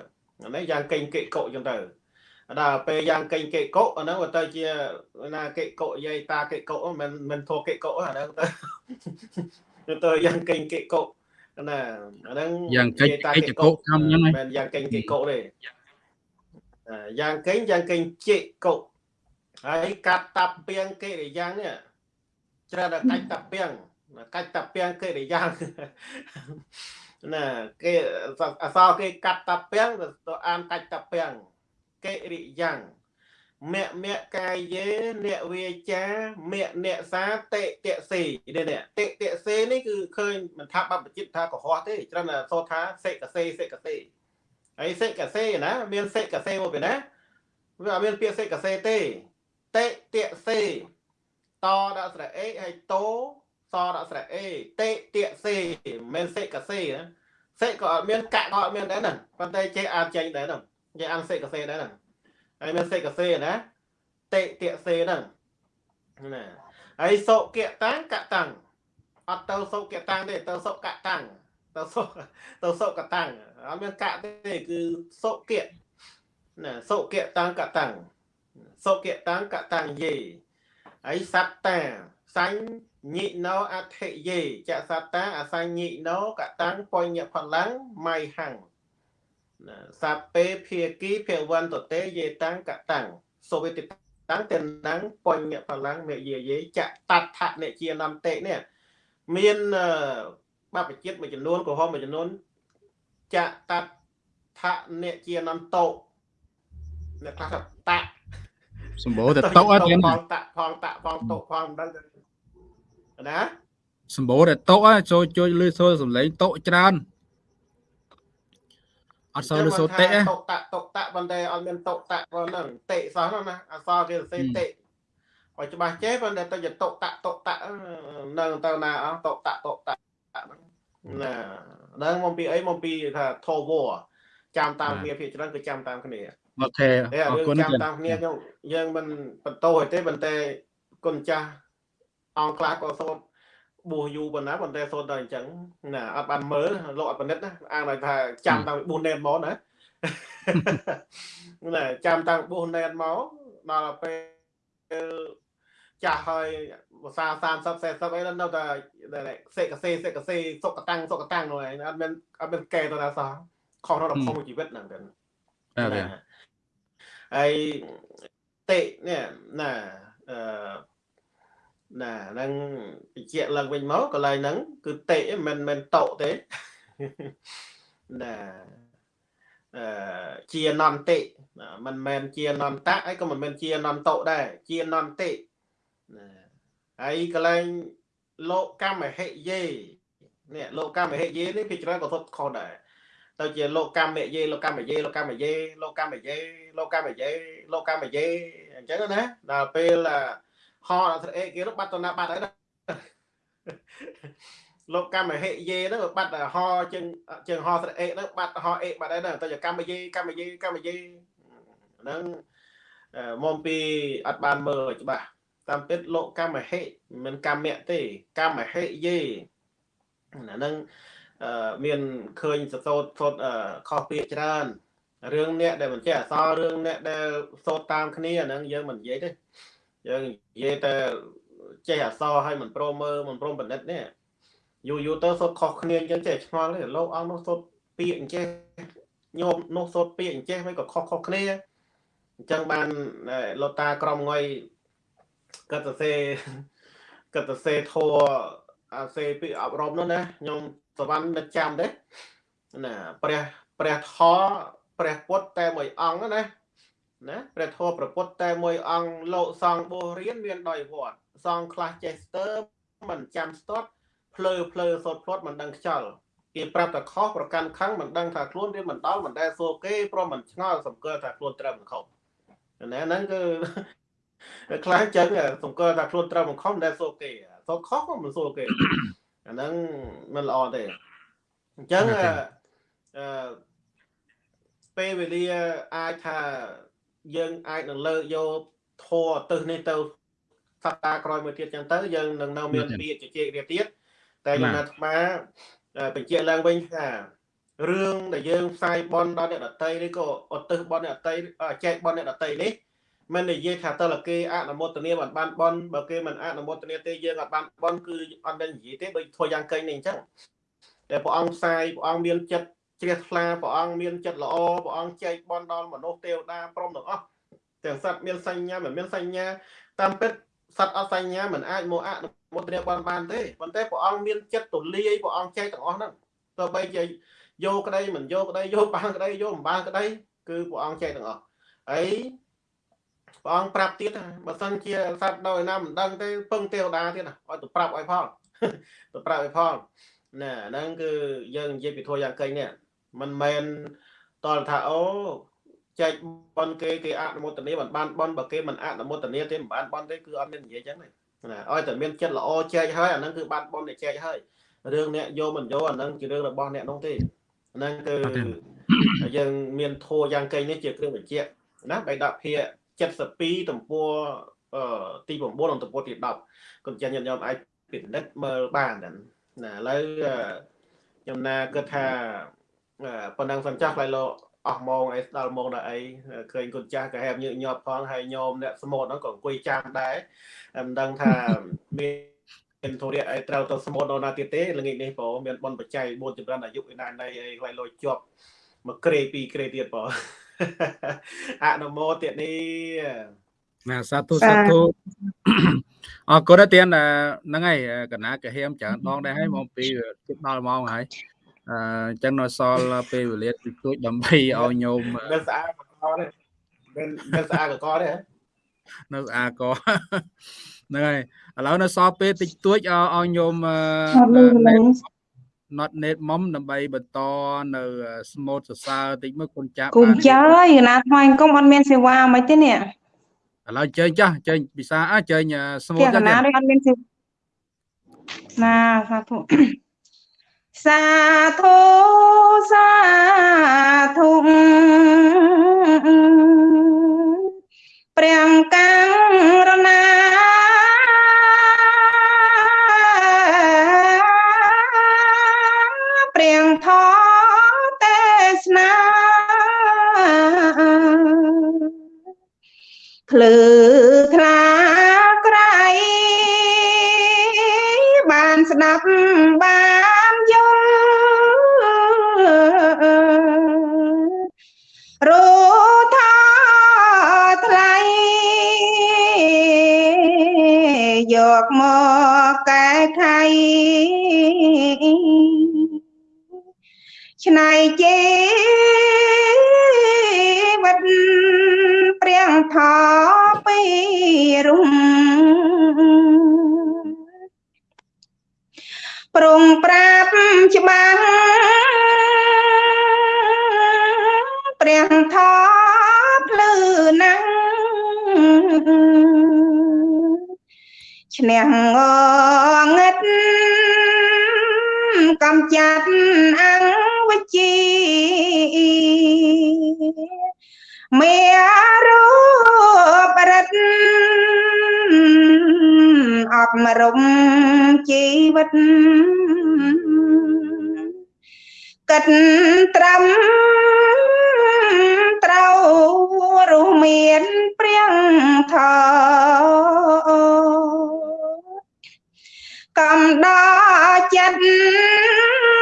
ណាយ៉ាងកេងកិកុអញ្ចឹងទៅដល់ពេលយ៉ាងកេងកិកុអាហ្នឹងវាទៅជាណាកិកុយាយតាកិកុមិនមិនធោកិកុអាហ្នឹងទៅទៅយ៉ាងកេងកិកុណាអាហ្នឹងយ៉ាងកេងកិកុកម្មហ្នឹងមិនយ៉ាងកេងកិកុទេយ៉ាងកេងយ៉ាងកេងជិកុ ហើយកាត់តាប់ពីងកិរិយានេះច្រើនតែកាច់តាប់ពីងកាច់តាប់ពីងកិរិយាណាគេអសរគេកាត់តាប់ពីងទៅអានកាច់តាប់ពីងកិរិយាមៈមៈកាយេអ្នកវាចាមៈអ្នកសាតេតេសេនេះនេះតេតេសេនេះគឺឃើញមិនថាបបជិតថាកុហកទេច្រើនតែសូត្រថាសេកសេសេកសេហើយសេកសេណាមានសេកសេមកពីណាវាអត់មានពាក្យសេកសេទេ តេតេសេតដាក់ស្រៈអេហើយតោសដាក់ស្រៈអេតេតេសេមិនសេកសេណាសេក៏អត់មានកាក់ក៏អត់មានដែរហ្នឹងប៉ុន្តែចេះអានចេញដែរហ្នឹងចេះអានសេកសេដែរហ្នឹងហើយមានសេកសេណាតេតេសេហ្នឹងណាហើយសុគៈតាំងកតាំងអត់ទៅសុគៈតាំងទេទៅសុកតាំងទៅសុទៅសុកតាំងអត់មានកៈទេគឺសុគៈណាសុគៈតាំងកតាំង សុគតាំងកតាំងយេហើយសត្តាសញ្ញិណោអធិយេចសត្តាអសញ្ញិណោកតាំងបញ្ញផលាំងមៃហੰណាសពេភាគីភវន្តតេយេតាំងកតាំងសូវេតិតាំងតេណាំងបញ្ញផលាំងមេយេយេចតដ្ឋនិជានន្តិនេះមានបព្វជិតមួយចំនួនក្រហមមួយចំនួនចតដ្ឋនិជានន្តោអ្នកខ្លះថាត សម្បូរតែតុអត់ផងតាក់ផងតាក់ផងតុផងមិនដឹងណាសម្បូរតែតុអចូលជួយលឺសូរសំឡេងតុច្រើនអត់សូវលឺសូរតេតុតាក់តុតាក់ប៉ុន្តែអត់មានតុតាក់ប៉ុណ្ណឹងតេសោះណាអសរគេសរសេរតេឲ្យច្បាស់ចេះប៉ុន្តែទៅជាតុតាក់តុតាក់នៅទៅណាអស់តុតាក់តុតាក់ណាហ្នឹងមកពីអីមកពីថាធោវចាំតាមគ្នាភាគច្រើនគឺចាំតាមគ្នា អូខេអរគុណចាំតាមគ្នាយើងយើងមិនបន្តទេប៉ុន្តែគុណចាស់អង្គខ្លះក៏សូត្របួសយូរប៉ុណ្ណាប៉ុន្តែសូត្រតែអញ្ចឹងណាអត់បានមើលលោកអត់បណិតណាអាងថាចាំតាំងពីបួសណែនមកណាណាចាំតាំងបួសណែនមកដល់ពេលចាស់ហើយភាសា30 40អីនៅតែសេកសេសេកសេសុកតាំងសុកតាំងនោះឯងអត់មានអត់មានកែទៅណាសោះខុសក្នុងក្នុងជីវិតហ្នឹងទៅបាទ ហើយតេនេះណាអឺណាហ្នឹងបញ្ជាក់ឡើងវិញមកកន្លែងហ្នឹងគឺតេមិនមិនតោទេណាអឺជានន្តិមិនមែនជានន្តៈហើយក៏មិនមែនជានន្តោដែរជានន្តិណាហើយកន្លែងលោកកម្មហិយេនេះលោកកម្មហិយេនេះគេច្រើនក៏សុទ្ធខុសដែរ ទៅជាលោកកម្មយេលោកកម្មយេលោកកម្មយេលោកកម្មយេលោកកម្មយេលោកកម្មយេអញ្ចឹងណាដល់ពេលហោអត្រអេគេនោះបាត់តណាបាត់ហើយណាលោកកម្មហិយេហ្នឹងបាត់ហោជើងជើងហោស្រអេហ្នឹងបាត់ហោអេបាត់ហើយណាទៅជាកម្មយេកម្មយេកម្មយេហ្នឹងមកពីអត់បានមើលច្បាស់តាមពិតលោកកម្មហិមិនកម្មៈទេកម្មហិយេអាហ្នឹង មានឃើញសសូតសូតខុសពាក្យច្រើនរឿងអ្នកដែលមិនចេះអសររឿងអ្នកដែលសូត្រតាមគ្នាហ្នឹងយើងមិននិយាយទេយើងនិយាយតែចេះអសរឲ្យមិនព្រមមើលមិនព្រមបណ្ឌិតនេះយូរយូរទៅសូត្រខុសគ្នាអញ្ចឹងចេះឆ្ងល់ទេលោកអង្គនោះសូត្រពាក្យអញ្ចេះញោមនោះសូត្រពាក្យអញ្ចេះមិនក៏ខុសខុសគ្នាអញ្ចឹងបានលោកតាក្រមងុយគាត់សរសេរកតសេធัวអាសេពីអប់រំនោះណាខ្ញុំ សវណ្ណនឹកចាំទេណាព្រះព្រះធម៌ព្រះពុទ្ធតែមួយអង្គណាណាព្រះធម៌ព្រះពុទ្ធតែមួយអង្គលោកសង្ឃបូរៀនមានដោយវត្តសង្ឃខ្លះចេះស្ទើរមិនចាំស្ទាត់ភ្លើភ្លើសូត្រភ្លាត់មិនដឹងខ្យល់គេប្រាប់តែខុសប្រកាន់ខឹងមិនដឹងថាខ្លួនរៀនមិនដល់មិនដែលសួរគេព្រមមិនឆ្ងល់សម្គាល់ថាខ្លួនត្រូវមិនខុសណែហ្នឹងគឺខ្លះចឹងសម្គាល់ថាខ្លួនត្រូវមិនខុសមិនដែលសួរគេសូត្រខុសក៏មិនសួរគេ អាហ្នឹងមិនល្អទេអញ្ចឹងអឺពេលវេលាអាចថាយើងអាចនឹងលើកយកធัวទៅនេះទៅសប្តាហ៍ក្រោយមួយទៀតចឹងទៅយើងនឹងនៅមានពាក្យជជែករៀបទៀតតែខ្ញុំអាត្មាបញ្ជាក់ឡើងវិញថារឿងដែលយើងផ្សាយបនដល់អ្នកដតីនេះក៏ឧទ្ទិសបនអ្នកដតីចែកបនអ្នកដតីនេះ មិននិយាយថាតើលគេអនុមោទនាមិនបានបនបើគេមិនអនុមោទនាទេយើងអត់បានបនគឺអត់ដឹងនិយាយទេដូចធ្វើយ៉ាងកេងនេះអញ្ចឹងតែព្រះអង្គផ្សាយព្រះអង្គមានចិត្តជ្រះថ្លាព្រះអង្គមានចិត្តល្អព្រះអង្គចែកបនដល់មនុស្សទេវតាព្រមទាំងអស់ទាំងសត្វមានសញ្ញាមិនមានសញ្ញាតាមពិតសត្វអត់សញ្ញាមិនអាចមកអនុមោទនាបនបានទេប៉ុន្តែព្រះអង្គមានចិត្តទូលាយព្រះអង្គចែកទាំងអស់ហ្នឹងទោះបីជាយកក្តីមិនយកក្តីយកបានក្តីយកមិនបានក្តីគឺព្រះអង្គចែកទាំងអស់ហើយ ព្រះអង្គប្រាប់ទៀតបើសិនជាសត្វដោយណាមិនដឹងទេពឹងទេវតាទៀតឲ្យទៅប្រាប់ឲ្យផងទៅប្រាប់ឲ្យផងណាហ្នឹងគឺយើងនិយាយពីធัวយ៉ាងកេងនេះមិនមែនតលថាអូចែកបនគេគេអនុមោទនាមិនបានបនបើគេមិនអនុមោទនាទេមិនបានបនទេគឺអត់មាននិយាយចឹងទេណាឲ្យតែមានចិត្តល្អចែកហើយអាហ្នឹងគឺបានបនអ្នកចែកហើយរឿងអ្នកយកមិនយកអាហ្នឹងជារឿងរបស់អ្នកនោះទេហ្នឹងគឺយើងមានធัวយ៉ាងកេងនេះជាគ្រឿងបញ្ជាក់ណាបៃដកភា 72ទំព័រទី9និងទំព័រទី10គុណចាស់ញាតិញោមអាចពិនិត្យមើលបានណាឥឡូវខ្ញុំណាគិតថាប៉ុណ្ណឹងសិនចាស់ខ្លៃលោកអស់ម៉ោងអីស្ដាល់ម៉ោងដល់អីឃើញគុណចាស់ក៏ហែបញើកញាប់ផងហើយញោមអ្នកស្មូតហ្នឹងក៏អង្គុយចាំដែរមិនដឹងថាមានមានធរៈអីត្រូវទៅស្មូតដល់ណាទៀតទេល្ងាចនេះព្រោះមានបនបច្ច័យ4ចម្រើនអាយុឯណាណៃអីខ្លៃលោជាប់មួយក្រេពីរក្រេទៀតបង អនុមោទនីណាសាធុសាធុអរគុណទៀតហ្នឹងហើយកណាកាហៀមច្រើនដងដែរហើយមកពីជិតដល់ម៉ោងហើយអញ្ចឹងនៅសល់ពេលវេលាតិចតួចដើម្បីឲ្យញោមនៅស្អាតកកទេនៅនៅស្អាតកកទេនៅស្អាតកហ្នឹងហើយឥឡូវនៅសល់ពេលតិចតួចឲ្យញោម not net mom ដើម្បីបន្តនៅ smooth សរសើរតិចមើលគុណចាស់គុណចាស់អើយណាថ្វាយអង្គមអត់មានសេវាមិនទេនេះឥឡូវជើញចាស់ជើញពិសាអើជើញ smooth ចាស់ណានេះអត់មានសេណាសាធុសាធុសាធុព្រះកាំងរណា ភ្លឺថ្លាក្រៃបានស្ដាប់បានយល់រថាថ្លៃយកមកកែខៃឆ្នៃជី ថពីរុំប្រងប្រាប់ច្បាស់ព្រះថភ្លឺណាំងឈ្នះងងឹតកំចាត់អង្គវិជា មេរូបរិទ្ធអបមរំជីវិតកិតត្រឹមត្រូវរស់មានព្រៀងថោកំដចិត្ត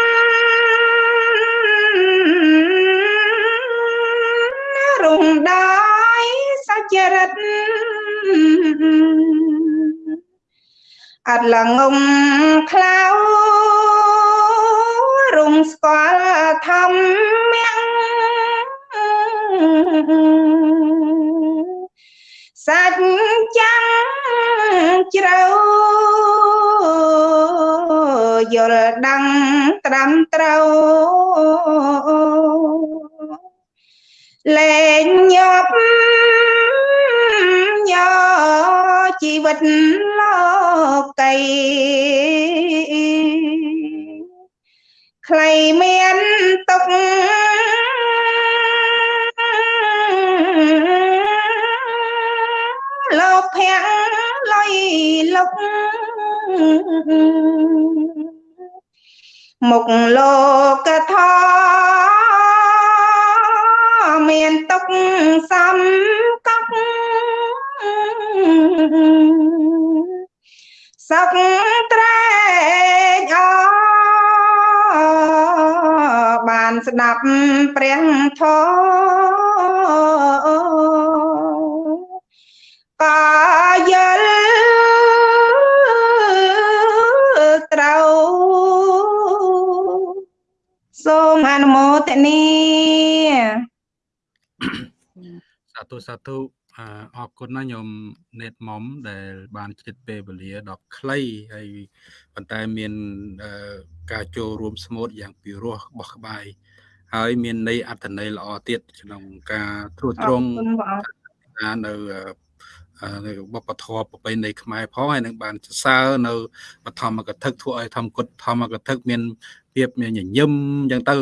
រុងដោយសច្ចរិតអត់ល្ងងខ្លៅរុំស្គាល់ធម្មៈសាច់ចាំងជ្រៅយល់ដឹងត្រឹមត្រូវ លែងញាប់ញ័រជីវិតលោកីខ្លីមានទុកលោកភ័ក្រលុយលុកមុខលោកថា មានទុកសំកប់សុខត្រែកអរបានស្ដាប់ព្រះធម៌កាយល់ត្រូវសូមអនុមោទនាសា ធុសាធុអឺអរគុណណាស់ញោមណេតមុំដែល បានជិតពេលវេលាដ៏ខ្លីហើយប៉ុន្តែមានអឺការចូលរួមស្មូតយ៉ាងពិរោះបោះក្បាយហើយមានន័យអត្ថន័យល្អទៀតក្នុងការត្រួតអត្ររងគុណបងអរថានៅអឺអឺនៅវប្បធម៌ប្រពៃណីខ្មែរផងហើយនឹងបានសរសើរនៅបឋមកថាធ្វើឲ្យធម្មគុតធម្មកថាមានភាពមានញញឹមអញ្ចឹងទៅ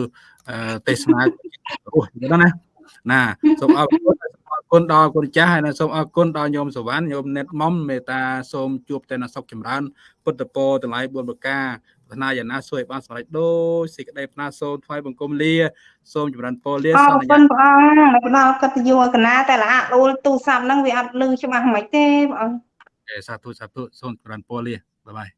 អឺទេសនារស់អញ្ចឹងណាណាសូមអរគុណអរ គុណដល់គុណចាស់ហើយនិងសូមអរគុណដល់ញោមសវណ្ណញោមណេតមុំមេត្តាសូមជួបតែនៅសុខចម្រើន ពុទ្ធពរទាំងឡាយ4ប្រការប្រាថ្នាយ៉ាងណាសួយបានសម្រេចដូចសេចក្តីប្រាថ្នាសូមថ្វាយបង្គំលាសូមចម្រើនពរលាអសរន្គុយាណព្រះអង្គដែលផ្ដល់កិត្តិយសកណាតែละដួលទូរស័ព្ទហ្នឹងវាអត់លឺច្បាស់មិនទេបងអង្គសាធុសាធុសូមចម្រើនពរលាបាយបាយ